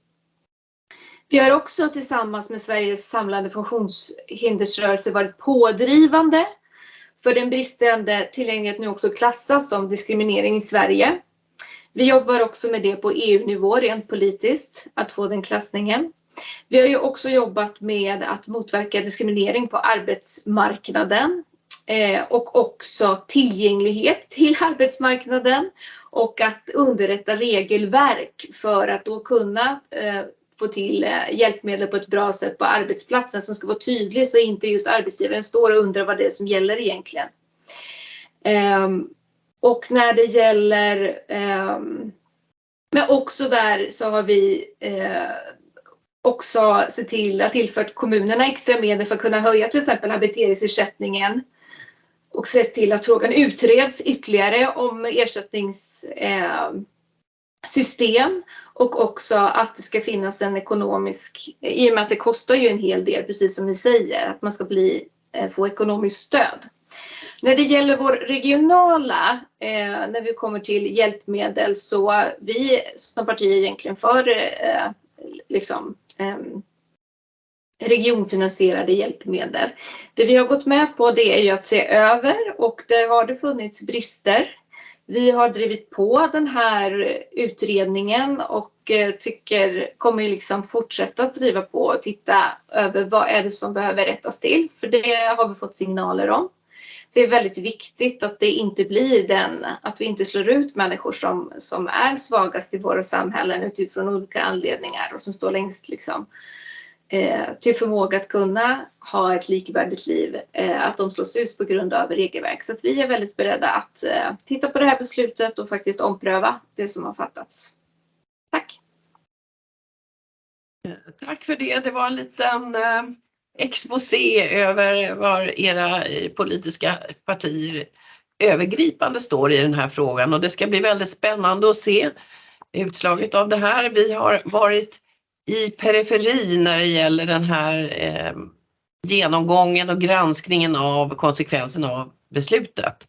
Vi har också tillsammans med Sveriges samlade funktionshindersrörelse varit pådrivande för den bristande tillgängligheten nu också klassas som diskriminering i Sverige. Vi jobbar också med det på EU-nivå rent politiskt, att få den klassningen. Vi har ju också jobbat med att motverka diskriminering på arbetsmarknaden eh, och också tillgänglighet till (laughs) arbetsmarknaden och att underrätta regelverk för att då kunna eh, få till eh, hjälpmedel på ett bra sätt på arbetsplatsen som ska vara tydlig så inte just arbetsgivaren står och undrar vad det är som gäller egentligen. Um, och när det gäller eh, men också där så har vi eh, också sett till att tillfört kommunerna extra medel för att kunna höja till exempel habiteringsersättningen. och sett till att frågan utreds ytterligare om ersättningssystem eh, och också att det ska finnas en ekonomisk, i och med att det kostar ju en hel del precis som ni säger, att man ska bli, eh, få ekonomiskt stöd. När det gäller vår regionala, eh, när vi kommer till hjälpmedel så vi som parti är egentligen för eh, liksom, eh, regionfinansierade hjälpmedel. Det vi har gått med på det är ju att se över och där har det funnits brister. Vi har drivit på den här utredningen och eh, tycker, kommer liksom fortsätta att driva på och titta över vad är det som behöver rättas till, för det har vi fått signaler om. Det är väldigt viktigt att det inte blir den, att vi inte slår ut människor som, som är svagast i våra samhällen utifrån olika anledningar och som står längst liksom, eh, till förmåga att kunna ha ett likvärdigt liv, eh, att de slås ut på grund av regelverk. Så att vi är väldigt beredda att eh, titta på det här beslutet och faktiskt ompröva det som har fattats. Tack! Eh, tack för det. Det var en liten eh, exposé över var era politiska partier övergripande står i den här frågan och det ska bli väldigt spännande att se utslaget av det här. Vi har varit i periferin när det gäller den här eh, genomgången och granskningen av konsekvenserna av beslutet.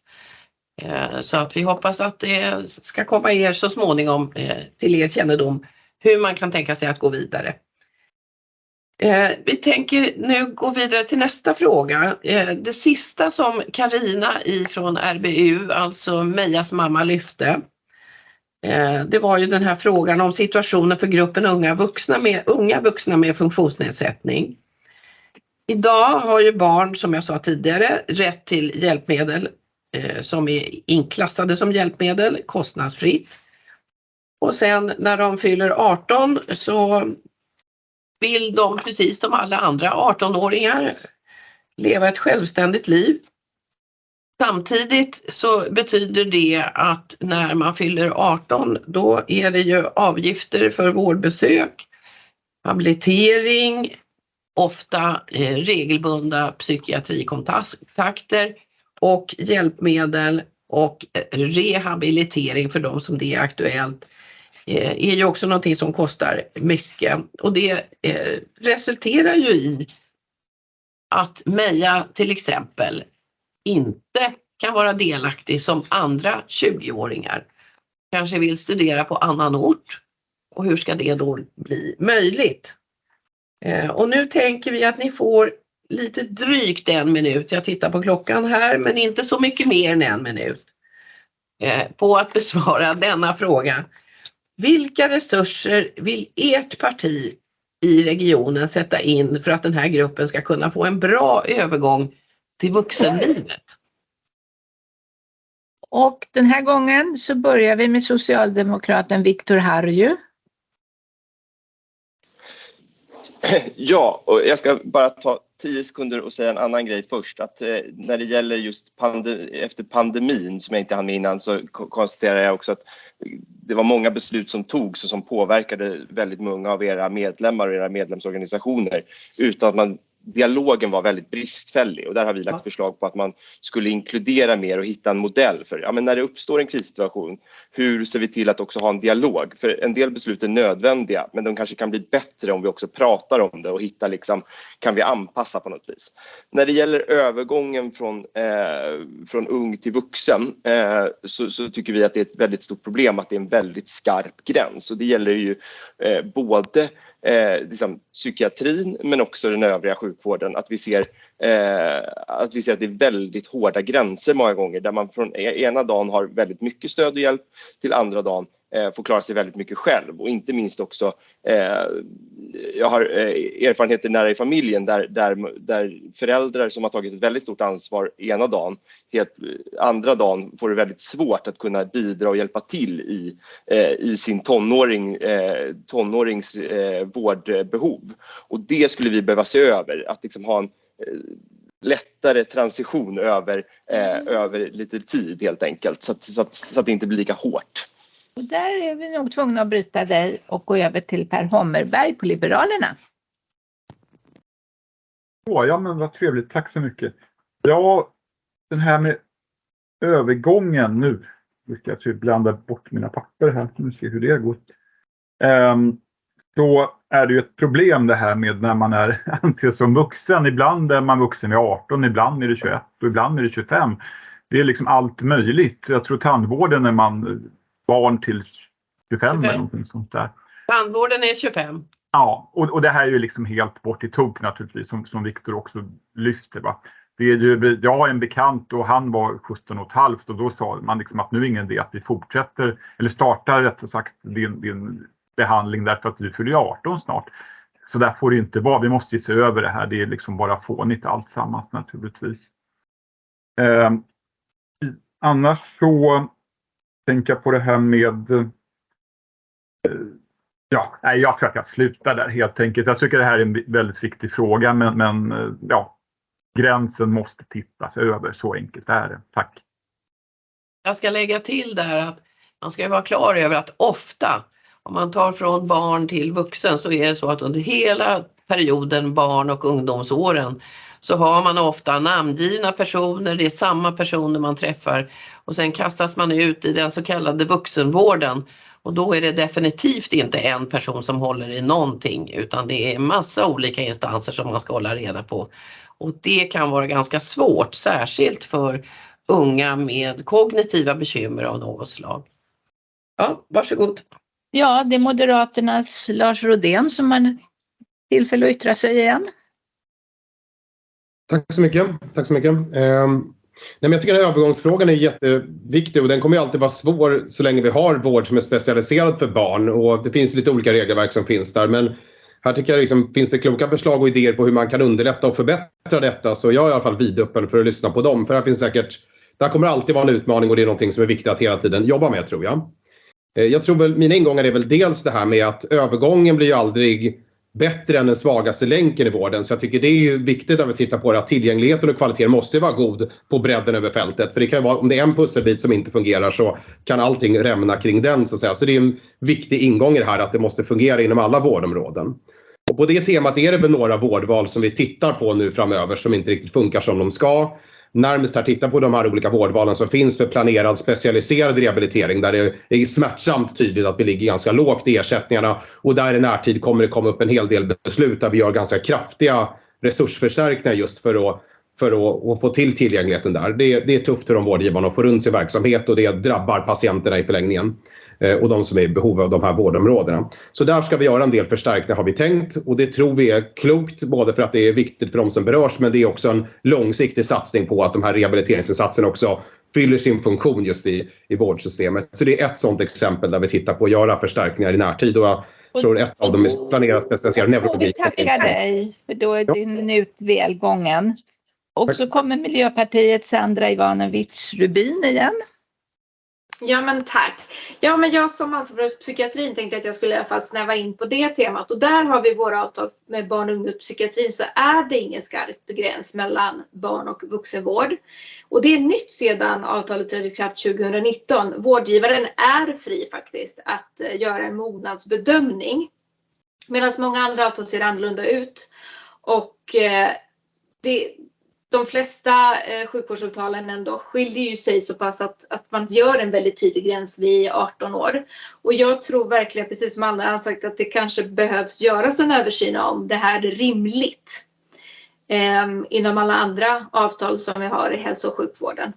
Eh, så att vi hoppas att det ska komma er så småningom eh, till er kännedom hur man kan tänka sig att gå vidare. Eh, vi tänker nu gå vidare till nästa fråga. Eh, det sista som Karina från RBU, alltså Mejas mamma, lyfte. Eh, det var ju den här frågan om situationen för gruppen unga vuxna med, unga vuxna med funktionsnedsättning. Idag har ju barn, som jag sa tidigare, rätt till hjälpmedel eh, som är inklassade som hjälpmedel kostnadsfritt. Och sen när de fyller 18 så vill de precis som alla andra 18-åringar leva ett självständigt liv. Samtidigt så betyder det att när man fyller 18 då är det ju avgifter för vårdbesök, habilitering, ofta eh, regelbundna psykiatrikontakter och hjälpmedel och eh, rehabilitering för de som det är aktuellt Eh, är ju också någonting som kostar mycket och det eh, resulterar ju i att Meja till exempel inte kan vara delaktig som andra 20-åringar. Kanske vill studera på annan ort. Och hur ska det då bli möjligt? Eh, och nu tänker vi att ni får lite drygt en minut, jag tittar på klockan här, men inte så mycket mer än en minut på att besvara (laughs) denna fråga. Vilka resurser vill ert parti i regionen sätta in för att den här gruppen ska kunna få en bra övergång till vuxenlivet? Och den här gången så börjar vi med socialdemokraten Viktor Harju. Ja, och jag ska bara ta tio sekunder och säga en annan grej först. Att eh, när det gäller just pande efter pandemin som jag inte hann med innan så konstaterar jag också att det var många beslut som togs och som påverkade väldigt många av era medlemmar och era medlemsorganisationer utan att man dialogen var väldigt bristfällig och där har vi lagt förslag på att man skulle inkludera mer och hitta en modell för ja, men när det uppstår en krissituation. Hur ser vi till att också ha en dialog? För en del beslut är nödvändiga, men de kanske kan bli bättre om vi också pratar om det och hittar liksom kan vi anpassa på något vis. När det gäller övergången från, eh, från ung till vuxen eh, så, så, tycker vi att det är ett väldigt stort problem att det är en väldigt skarp gräns och det gäller ju eh, både eh, liksom, psykiatrin men också den övriga sjukvården. Att vi, ser, eh, att vi ser att det är väldigt hårda gränser många gånger där man från e-, ena dagen har väldigt mycket stöd och hjälp till andra dagen får klara sig väldigt mycket själv och inte minst också eh, jag har eh, erfarenheter nära i familjen där, där, där föräldrar som har tagit ett väldigt stort ansvar ena dagen, helt, andra dagen får det väldigt svårt att kunna bidra och hjälpa till i, eh, i sin tonåring, eh, tonårings eh, vårdbehov. Och det skulle vi behöva se över, att liksom ha en eh, lättare transition över, mm. över lite tid helt enkelt så att, så, att, så att det inte blir lika hårt. Och där är vi nog tvungna att bryta dig och gå över till Per Hommerberg på Liberalerna. Oh, ja, men vad trevligt. Tack så mycket. Ja, den här med övergången nu. Nu ska jag typ blanda bort mina papper här. Nu se hur det går. Um, ehm, då är det ju ett problem det här med när man är (laughs) anses som vuxen. Ibland är man vuxen vid 18, ibland är det 21 och ibland är det 25. Det är liksom allt möjligt. Jag tror tandvården när man barn till 25, 25. eller någonting sånt där. Tandvården är 25. Ja, och, och det här är ju liksom helt bort i tok naturligtvis som, som Viktor också lyfter. Va? Det är ju, jag har en bekant och han var 17 och ett halvt och då sa man liksom att nu är ingen idé att vi fortsätter eller startar rättare sagt din, din behandling därför att vi fyller 18 snart. Så där får det inte vara. Vi måste se över det här. Det är liksom bara fånigt alltsammans naturligtvis. Eh, annars så tänka på det här med eh, Ja, jag tror att jag slutar där helt enkelt. Jag tycker det här är en väldigt viktig fråga men, men eh, ja, gränsen måste tittas över. Så enkelt är det. Tack. Jag ska lägga till där att man ska vara klar över att ofta om man tar från barn till vuxen så är det så att under hela perioden barn och ungdomsåren så har man ofta namngivna personer, det är samma personer man träffar och sen kastas man ut i den så kallade vuxenvården och då är det definitivt inte en person som håller i någonting utan det är massa olika instanser som man ska hålla reda på. Och det kan vara ganska svårt, särskilt för unga med kognitiva bekymmer av något slag. Ja, varsågod. Ja, det är Moderaternas Lars Rodén som har tillfälle att yttra sig igen. Tack så mycket. Tack så mycket. Ehm, nej, jag tycker att övergångsfrågan är jätteviktig och den kommer alltid vara svår så länge vi har vård som är specialiserad för barn och det finns lite olika regelverk som finns där. Men här tycker jag liksom, finns det kloka förslag och idéer på hur man kan underlätta och förbättra detta så jag är i alla fall vidöppen för att lyssna på dem. För här finns säkert, det här kommer alltid vara en utmaning och det är någonting som är viktigt att hela tiden jobba med tror jag. Eh, jag tror väl, mina ingångar är väl dels det här med att övergången blir ju aldrig bättre än den svagaste länken i vården. Så jag tycker det är ju viktigt när vi tittar på det att tillgängligheten och kvaliteten måste vara god på bredden över fältet. För det kan vara, om det är en pusselbit som inte fungerar så kan allting rämna kring den så att säga. Så det är en viktig ingång i det här att det måste fungera inom alla vårdområden. Och på det temat är det väl några vårdval som vi tittar på nu framöver som inte riktigt funkar som de ska närmast här titta på de här olika vårdvalen som finns för planerad specialiserad rehabilitering där det är smärtsamt tydligt att vi ligger ganska lågt i ersättningarna och där i närtid kommer det komma upp en hel del beslut där vi gör ganska kraftiga resursförstärkningar just för att för att, att, få till tillgängligheten där. Det, det är tufft för de vårdgivarna att få runt sin verksamhet och det drabbar patienterna i förlängningen och de som är i behov av de här vårdområdena. Så där ska vi göra en del förstärkningar har vi tänkt och det tror vi är klokt både för att det är viktigt för de som berörs men det är också en långsiktig satsning på att de här rehabiliteringsinsatserna också fyller sin funktion just i, i vårdsystemet. Så det är ett sådant exempel där vi tittar på att göra förstärkningar i närtid och jag tror ett av dem är planerat specialiserad neurologi. Vi tackar dig för då är din minut väl gången. Och så kommer Miljöpartiets Sandra Ivanovic Rubin igen. Ja men tack. Ja men jag som ansvarig för psykiatrin tänkte att jag skulle i alla fall snäva in på det temat och där har vi våra avtal med barn och ungdomspsykiatrin så är det ingen skarp gräns mellan barn och vuxenvård. Och det är nytt sedan avtalet trädde i kraft 2019. Vårdgivaren är fri faktiskt att eh, göra en mognadsbedömning. Medan många andra avtal ser annorlunda ut. Och eh, det, de flesta eh, sjukvårdsavtalen ändå skiljer ju sig så pass att, att man gör en väldigt tydlig gräns vid 18 år. Och jag tror verkligen, precis som andra har sagt, att det kanske behövs göras en översyn om det här är rimligt eh, inom alla andra avtal som vi har i hälso och sjukvården.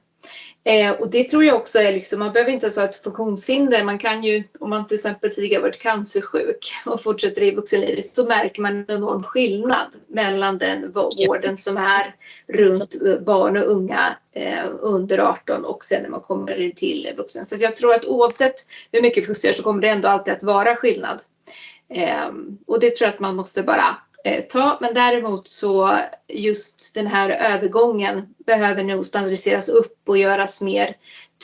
Eh, och det tror jag också är liksom, man behöver inte ens ha ett funktionshinder. Man kan ju, om man till exempel tidigare varit cancersjuk och fortsätter i vuxenlivet så märker man en enorm skillnad mellan den vården som är runt barn och unga eh, under 18 och sen när man kommer till vuxen. Så jag tror att oavsett hur mycket vi justerar så kommer det ändå alltid att vara skillnad. Eh, och det tror jag att man måste bara ta. Men däremot så just den här övergången behöver nog standardiseras upp och göras mer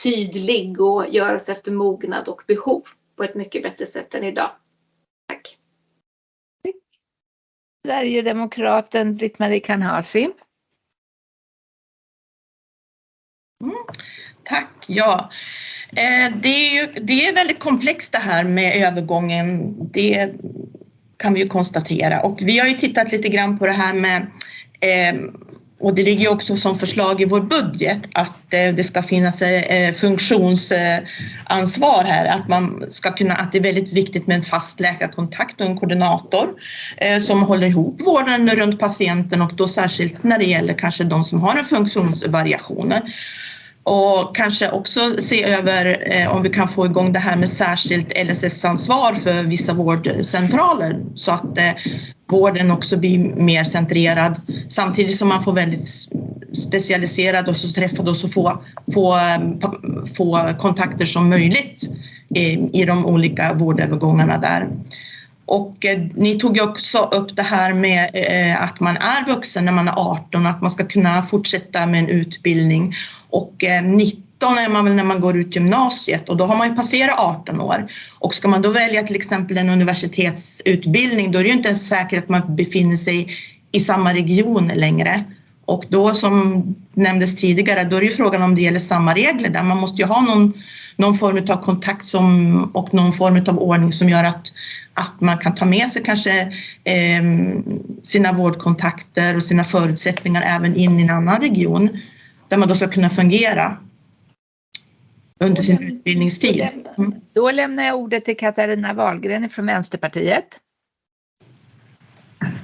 tydlig och göras efter mognad och behov på ett mycket bättre sätt än idag. Tack. Sverigedemokraten Britt-Marie Kanhasi. Mm, tack. Ja, eh, det är, ju, det är väldigt komplext det här med övergången. Det kan vi ju konstatera. Och vi har ju tittat lite grann på det här med eh, och det ligger också som förslag i vår budget att eh, det ska finnas eh, funktionsansvar här, att man ska kunna, att det är väldigt viktigt med en fast läkarkontakt och en koordinator eh, som håller ihop vården runt patienten och då särskilt när det gäller kanske de som har en funktionsvariation och kanske också se över eh, om vi kan få igång det här med särskilt LSS-ansvar för vissa vårdcentraler så att eh, vården också blir mer centrerad samtidigt som man får väldigt specialiserad och så träffad och så få, få, eh, få kontakter som möjligt i, i de olika vårdövergångarna där. Och eh, ni tog ju också upp det här med eh, att man är vuxen när man är 18, att man ska kunna fortsätta med en utbildning. Och eh, 19 är man väl när man går ut gymnasiet och då har man ju passerat 18 år. Och ska man då välja till exempel en universitetsutbildning då är det ju inte ens säkert att man befinner sig i samma region längre. Och då som nämndes tidigare, då är det ju frågan om det gäller samma regler där. Man måste ju ha någon, någon form av kontakt som, och någon form av ordning som gör att att man kan ta med sig kanske eh, sina vårdkontakter och sina förutsättningar även in i en annan region där man då ska kunna fungera under sin utbildningstid. Då lämnar jag ordet till Katarina Wahlgren från Vänsterpartiet.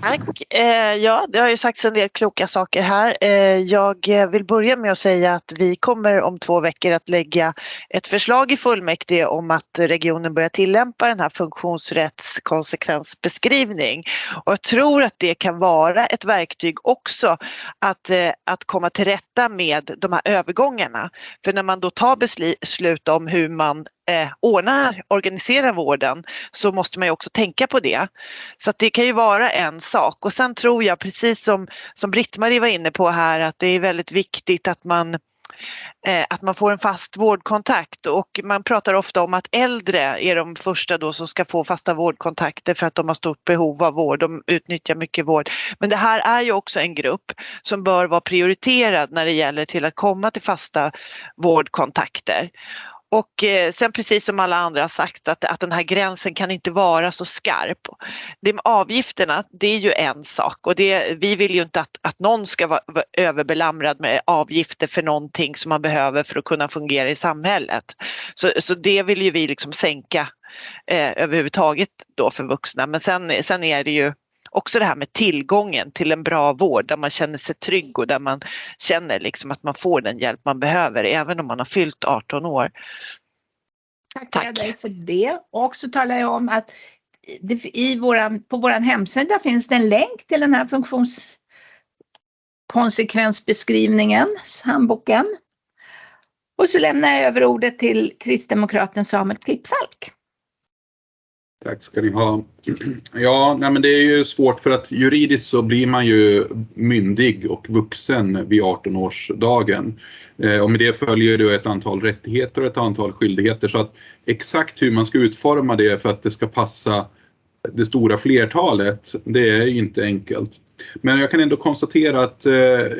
Tack. Eh, ja, det har ju sagts en del kloka saker här. Eh, jag vill börja med att säga att vi kommer om två veckor att lägga ett förslag i fullmäktige om att regionen börjar tillämpa den här funktionsrättskonsekvensbeskrivning. Och jag tror att det kan vara ett verktyg också att, eh, att komma till rätta med de här övergångarna. För när man då tar beslut om hur man eh, ordnar, organiserar vården så måste man ju också tänka på det. Så det kan ju vara en sak och sen tror jag precis som, som Britt-Marie var inne på här att det är väldigt viktigt att man eh, att man får en fast vårdkontakt och man pratar ofta om att äldre är de första då som ska få fasta vårdkontakter för att de har stort behov av vård, de utnyttjar mycket vård. Men det här är ju också en grupp som bör vara prioriterad när det gäller till att komma till fasta vårdkontakter. Och eh, sen precis som alla andra har sagt att, att den här gränsen kan inte vara så skarp. Det med avgifterna, det är ju en sak och det, vi vill ju inte att, att någon ska vara, vara överbelamrad med avgifter för någonting som man behöver för att kunna fungera i samhället. Så, så det vill ju vi liksom sänka eh, överhuvudtaget då för vuxna. Men sen, sen är det ju också det här med tillgången till en bra vård där man känner sig trygg och där man känner liksom att man får den hjälp man behöver även om man har fyllt 18 år. Tackar Tack. dig för det. Och så talar jag om att i våran, på vår hemsida finns det en länk till den här funktionskonsekvensbeskrivningen, handboken. Och så lämnar jag över ordet till kristdemokraten Samuel Klippfalk. Tack ska ni ha. Ja, nej men det är ju svårt för att juridiskt så blir man ju myndig och vuxen vid 18-årsdagen. Eh, och med det följer det ett antal rättigheter och ett antal skyldigheter så att exakt hur man ska utforma det för att det ska passa det stora flertalet, det är inte enkelt. Men jag kan ändå konstatera att eh,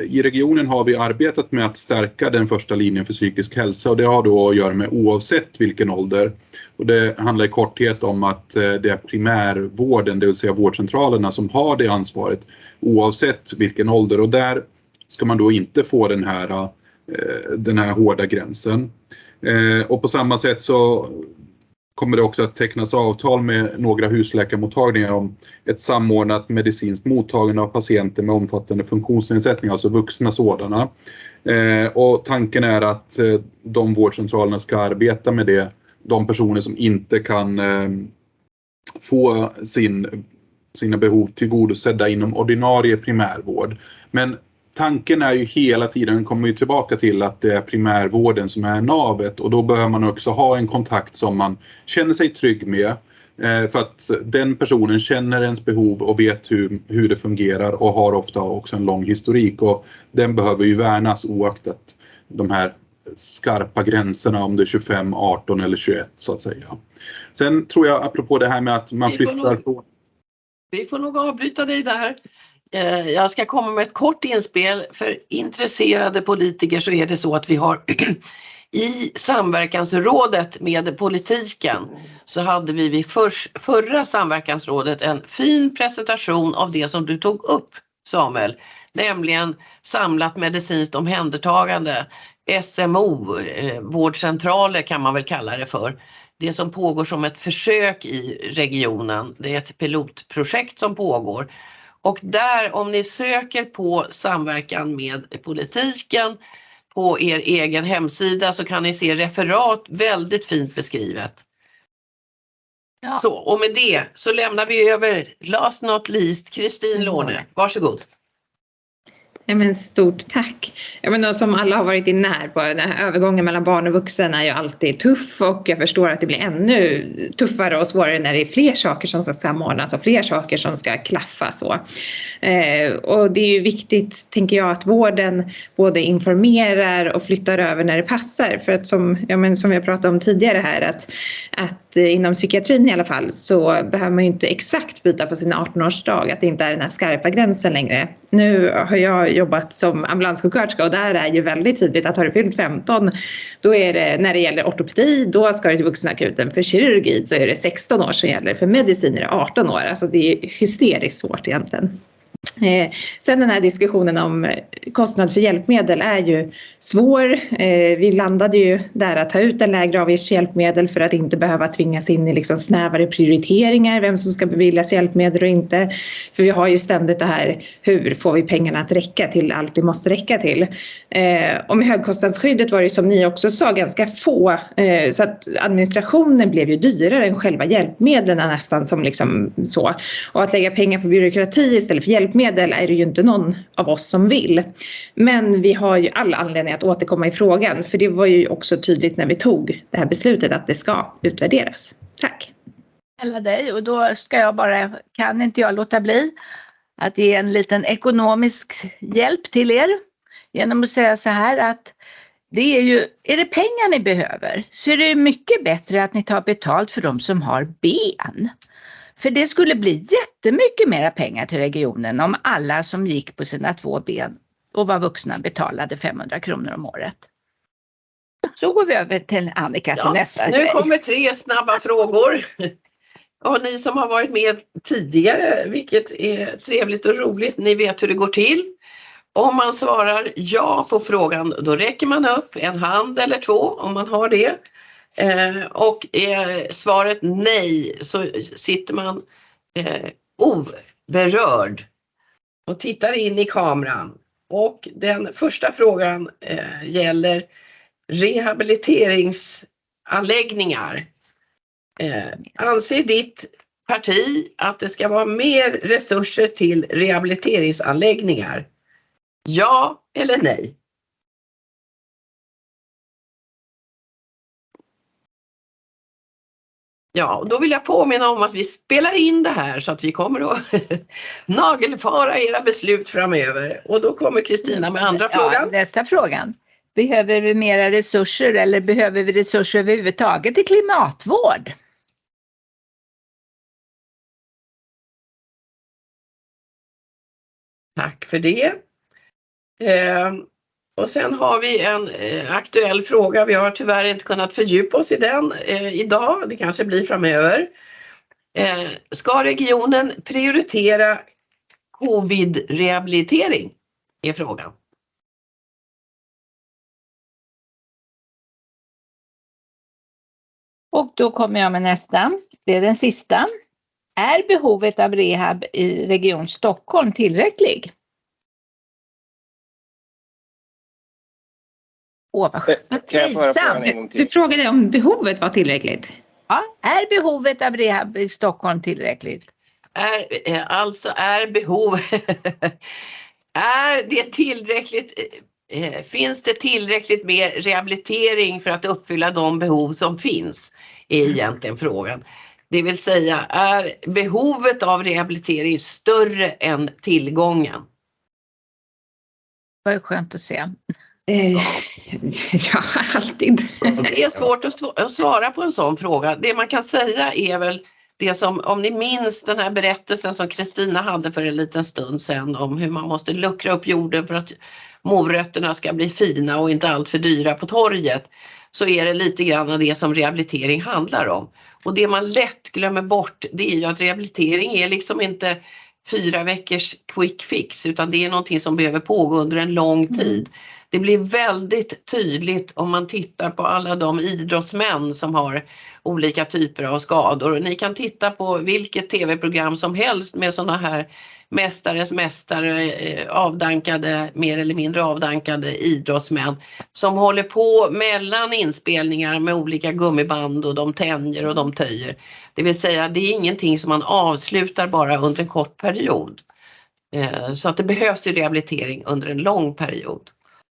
i regionen har vi arbetat med att stärka den första linjen för psykisk hälsa och det har då att göra med oavsett vilken ålder. Och det handlar i korthet om att eh, det är primärvården, det vill säga vårdcentralerna, som har det ansvaret oavsett vilken ålder och där ska man då inte få den här, eh, den här hårda gränsen. Eh, och på samma sätt så kommer det också att tecknas avtal med några husläkarmottagningar om ett samordnat medicinskt mottagande av patienter med omfattande funktionsnedsättning, alltså vuxna sådana. Eh, och tanken är att eh, de vårdcentralerna ska arbeta med det, de personer som inte kan eh, få sin, sina behov tillgodosedda inom ordinarie primärvård. Men tanken är ju hela tiden, kommer ju tillbaka till att det är primärvården som är navet och då behöver man också ha en kontakt som man känner sig trygg med. Eh, för att den personen känner ens behov och vet hur, hur det fungerar och har ofta också en lång historik och den behöver ju värnas oaktat de här skarpa gränserna om det är 25, 18 eller 21 så att säga. Sen tror jag apropå det här med att man flyttar nog, Vi får nog avbryta dig där. Eh, jag ska komma med ett kort inspel. För intresserade politiker så är det så att vi har (clears throat) i samverkansrådet med politiken så hade vi vid för, förra samverkansrådet en fin presentation av det som du tog upp Samuel, nämligen samlat medicinskt omhändertagande, SMO, eh, vårdcentraler kan man väl kalla det för. Det som pågår som ett försök i regionen, det är ett pilotprojekt som pågår och där om ni söker på samverkan med politiken på er egen hemsida så kan ni se referat väldigt fint beskrivet. Ja. Så, och med det så lämnar vi över last not least Kristin Låne. Varsågod. Ja, men stort tack. Jag menar, som alla har varit inne här på, den här övergången mellan barn och vuxen är ju alltid tuff och jag förstår att det blir ännu tuffare och svårare när det är fler saker som ska samordnas och fler saker som ska klaffa så. Eh, och det är ju viktigt, tänker jag, att vården både informerar och flyttar över när det passar. För att som, ja, men som jag pratade om tidigare här att, att inom psykiatrin i alla fall så behöver man ju inte exakt byta på sin 18-årsdag, att det inte är den här skarpa gränsen längre. Nu har jag jobbat som ambulanssjuksköterska och där är ju väldigt tydligt att har du fyllt 15 då är det när det gäller ortopedi då ska du till vuxenakuten. För kirurgi så är det 16 år som gäller. För medicin är det 18 år. Alltså det är hysteriskt svårt egentligen. Eh, sen den här diskussionen om eh, kostnad för hjälpmedel är ju svår. Eh, vi landade ju där att ta ut en lägre avgift för hjälpmedel för att inte behöva tvingas in i liksom snävare prioriteringar, vem som ska beviljas hjälpmedel och inte. För vi har ju ständigt det här, hur får vi pengarna att räcka till allt det måste räcka till? Eh, och med högkostnadsskyddet var det ju som ni också sa ganska få, eh, så att administrationen blev ju dyrare än själva hjälpmedlen nästan som liksom så. Och att lägga pengar på byråkrati istället för hjälpmedel hjälpmedel är det ju inte någon av oss som vill. Men vi har ju all anledning att återkomma i frågan för det var ju också tydligt när vi tog det här beslutet att det ska utvärderas. Tack! Eller dig och då ska jag bara, kan inte jag låta bli att ge en liten ekonomisk hjälp till er genom att säga så här att det är ju, är det pengar ni behöver så är det mycket bättre att ni tar betalt för de som har ben. För det skulle bli jättemycket mera pengar till regionen om alla som gick på sina två ben och var vuxna betalade 500 kronor om året. Så går vi över till Annika ja, nästa Nu grej. kommer tre snabba frågor. Och ni som har varit med tidigare, vilket är trevligt och roligt, ni vet hur det går till. Om man svarar ja på frågan, då räcker man upp en hand eller två om man har det. Eh, och är svaret nej så sitter man eh, oberörd och tittar in i kameran. Och den första frågan eh, gäller rehabiliteringsanläggningar. Eh, anser ditt parti att det ska vara mer resurser till rehabiliteringsanläggningar? Ja eller nej? Ja, och då vill jag påminna om att vi spelar in det här så att vi kommer att (laughs) nagelfara era beslut framöver. Och då kommer Kristina med andra ja, frågan. Nästa frågan. Behöver vi mera resurser eller behöver vi resurser överhuvudtaget till klimatvård? Tack för det. Och sen har vi en eh, aktuell fråga. Vi har tyvärr inte kunnat fördjupa oss i den eh, idag. Det kanske blir framöver. Eh, ska regionen prioritera covid-rehabilitering? Är frågan. Och då kommer jag med nästa. Det är den sista. Är behovet av rehab i Region Stockholm tillräcklig? Åh, vad, vad frågan trivsamt. Du frågade om behovet var tillräckligt. Ja, är behovet av rehab i Stockholm tillräckligt? Är, eh, alltså är behov... (laughs) är det tillräckligt... eh, Finns det tillräckligt med rehabilitering för att uppfylla de behov som finns? Är egentligen frågan. Det vill säga, är behovet av rehabilitering större än tillgången? Vad skönt att se. Eh, (laughs) ja, alltid. Det är svårt att sv- att svara på en sån fråga. Det man kan säga är väl det som, om ni minns den här berättelsen som Kristina hade för en liten stund sedan om hur man måste luckra upp jorden för att morötterna ska bli fina och inte allt för dyra på torget. Så är det lite grann av det som rehabilitering handlar om. Och det man lätt glömmer bort det är ju att rehabilitering är liksom inte fyra veckors quick fix utan det är någonting som behöver pågå under en lång tid. Det blir väldigt tydligt om man tittar på alla de idrottsmän som har olika typer av skador. Ni kan titta på vilket tv-program som helst med sådana här mästares mästare, eh, avdankade, mer eller mindre avdankade idrottsmän som håller på mellan inspelningar med olika gummiband och de tänjer och de töjer. Det vill säga det är ingenting som man avslutar bara under en kort period. Eh, så att det behövs ju rehabilitering under en lång period.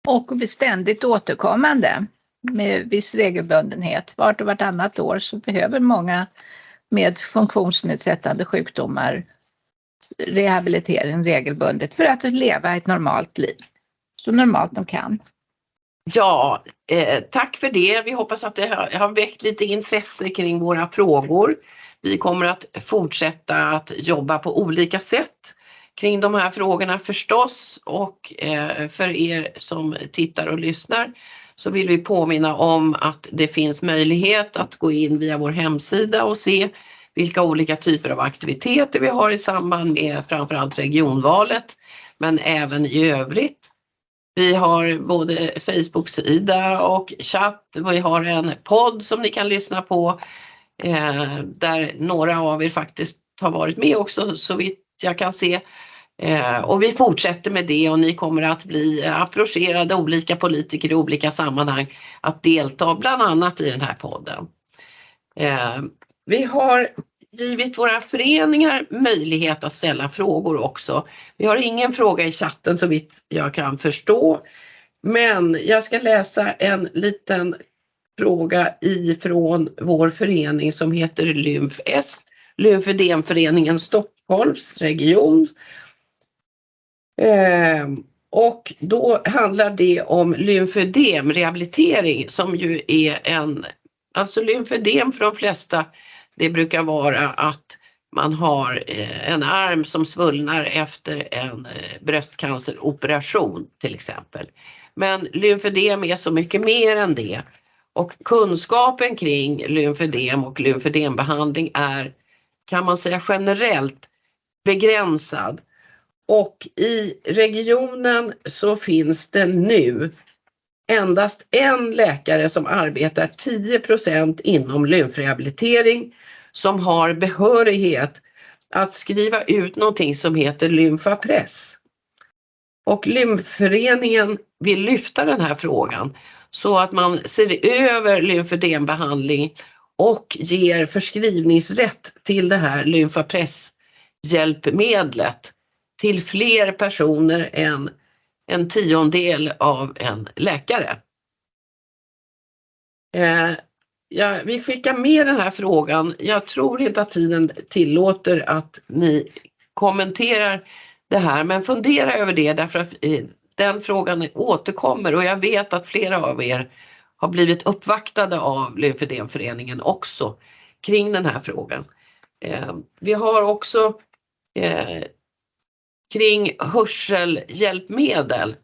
Och ständigt återkommande med viss regelbundenhet. Vart och vartannat år så behöver många med funktionsnedsättande sjukdomar rehabilitering regelbundet för att leva ett normalt liv. Så normalt de kan. Ja, eh, tack för det. Vi hoppas att det har, har väckt lite intresse kring våra frågor. Vi kommer att fortsätta att jobba på olika sätt kring de här frågorna förstås och eh, för er som tittar och lyssnar så vill vi påminna om att det finns möjlighet att gå in via vår hemsida och se vilka olika typer av aktiviteter vi har i samband med framförallt regionvalet men även i övrigt. Vi har både Facebook-sida och chatt. Vi har en podd som ni kan lyssna på eh, där några av er faktiskt har varit med också så vitt jag kan se. Eh, och vi fortsätter med det och ni kommer att bli approcherade olika politiker i olika sammanhang att delta bland annat i den här podden. Eh, vi har givit våra föreningar möjlighet att ställa frågor också. Vi har ingen fråga i chatten så vitt jag kan förstå. Men jag ska läsa en liten fråga ifrån vår förening som heter Lymf S. Lymfödemföreningen Stockholms region. Ehm, och då handlar det om lymfödemrehabilitering som ju är en, alltså lymfödem för de flesta, det brukar vara att man har eh, en arm som svullnar efter en eh, bröstcanceroperation till exempel. Men lymfödem är så mycket mer än det. Och kunskapen kring lymfödem och lymfödembehandling är, kan man säga generellt, begränsad. Och i regionen så finns det nu endast en läkare som arbetar 10% inom lymfrehabilitering som har behörighet att skriva ut någonting som heter lymfapress. Och lymföreningen vill lyfta den här frågan så att man ser över lymfödembehandling och ger förskrivningsrätt till det här lymfapresshjälpmedlet till fler personer än en tiondel av en läkare. Eh, ja, vi skickar med den här frågan. Jag tror inte att tiden tillåter att ni kommenterar det här, men fundera över det därför att eh, den frågan återkommer och jag vet att flera av er har blivit uppvaktade av Lymfödemföreningen också kring den här frågan. Eh, vi har också eh, kring hörselhjälpmedel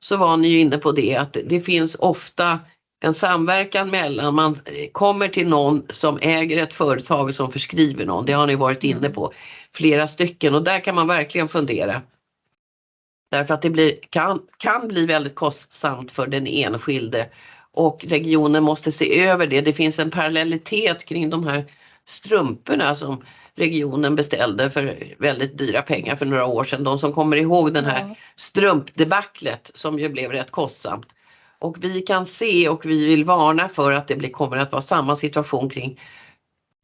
så var ni ju inne på det att det finns ofta en samverkan mellan man kommer till någon som äger ett företag som förskriver någon. Det har ni varit inne på flera stycken och där kan man verkligen fundera. Därför att det blir, kan, kan bli väldigt kostsamt för den enskilde och regionen måste se över det. Det finns en parallellitet kring de här strumporna som regionen beställde för väldigt dyra pengar för några år sedan. De som kommer ihåg den här Ja. strumpdebaclet som ju blev rätt kostsamt. Och vi kan se och vi vill varna för att det blir, kommer att vara samma situation kring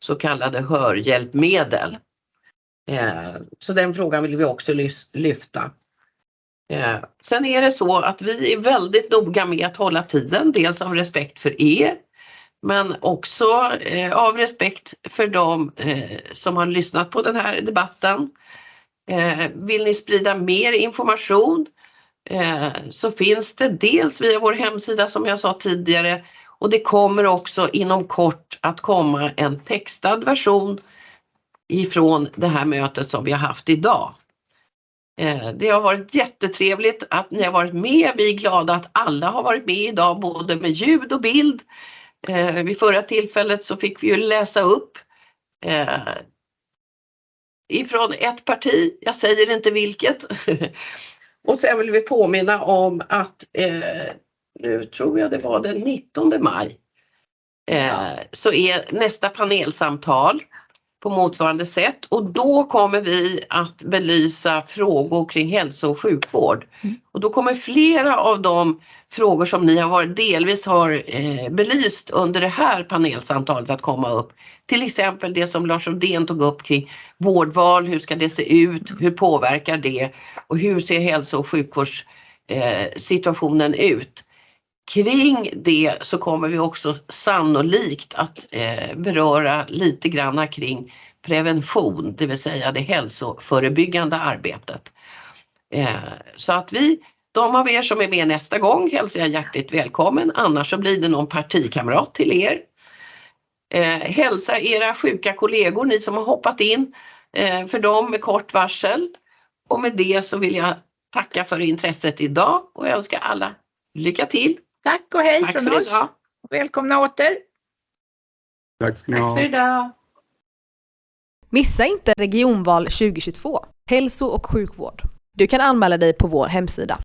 så kallade hörhjälpmedel. Eh, så den frågan vill vi också lyfta. Eh, sen är det så att vi är väldigt noga med att hålla tiden, dels av respekt för er men också eh, av respekt för de eh, som har lyssnat på den här debatten. Eh, vill ni sprida mer information eh, så finns det dels via vår hemsida som jag sa tidigare och det kommer också inom kort att komma en textad version ifrån det här mötet som vi har haft idag. Eh, det har varit jättetrevligt att ni har varit med. Vi är glada att alla har varit med idag, både med ljud och bild. Eh, vid förra tillfället så fick vi ju läsa upp eh, ifrån ett parti, jag säger inte vilket. (laughs) och sen vill vi påminna om att eh, nu tror jag det var den 19 maj eh, så är nästa panelsamtal på motsvarande sätt och då kommer vi att belysa frågor kring hälso och sjukvård. Och då kommer flera av de frågor som ni har varit, delvis har eh, belyst under det här panelsamtalet att komma upp. Till exempel det som Lars Rodén tog upp kring vårdval, hur ska det se ut, hur påverkar det och hur ser hälso och sjukvårdssituationen eh, ut. Kring det så kommer vi också sannolikt att eh, beröra lite granna kring prevention, det vill säga det hälsoförebyggande arbetet. Eh, så att vi, de av er som är med nästa gång hälsar jag hjärtligt välkommen, annars så blir det någon partikamrat till er. Eh, hälsa era sjuka kollegor, ni som har hoppat in eh, för dem med kort varsel. Och med det så vill jag tacka för intresset idag och önska alla lycka till. Tack och hej Tack från oss. idag. Välkomna åter. Tack ska ni ha. Tack för idag. Missa inte Regionval 2022, hälso och sjukvård. Du kan anmäla dig på vår hemsida.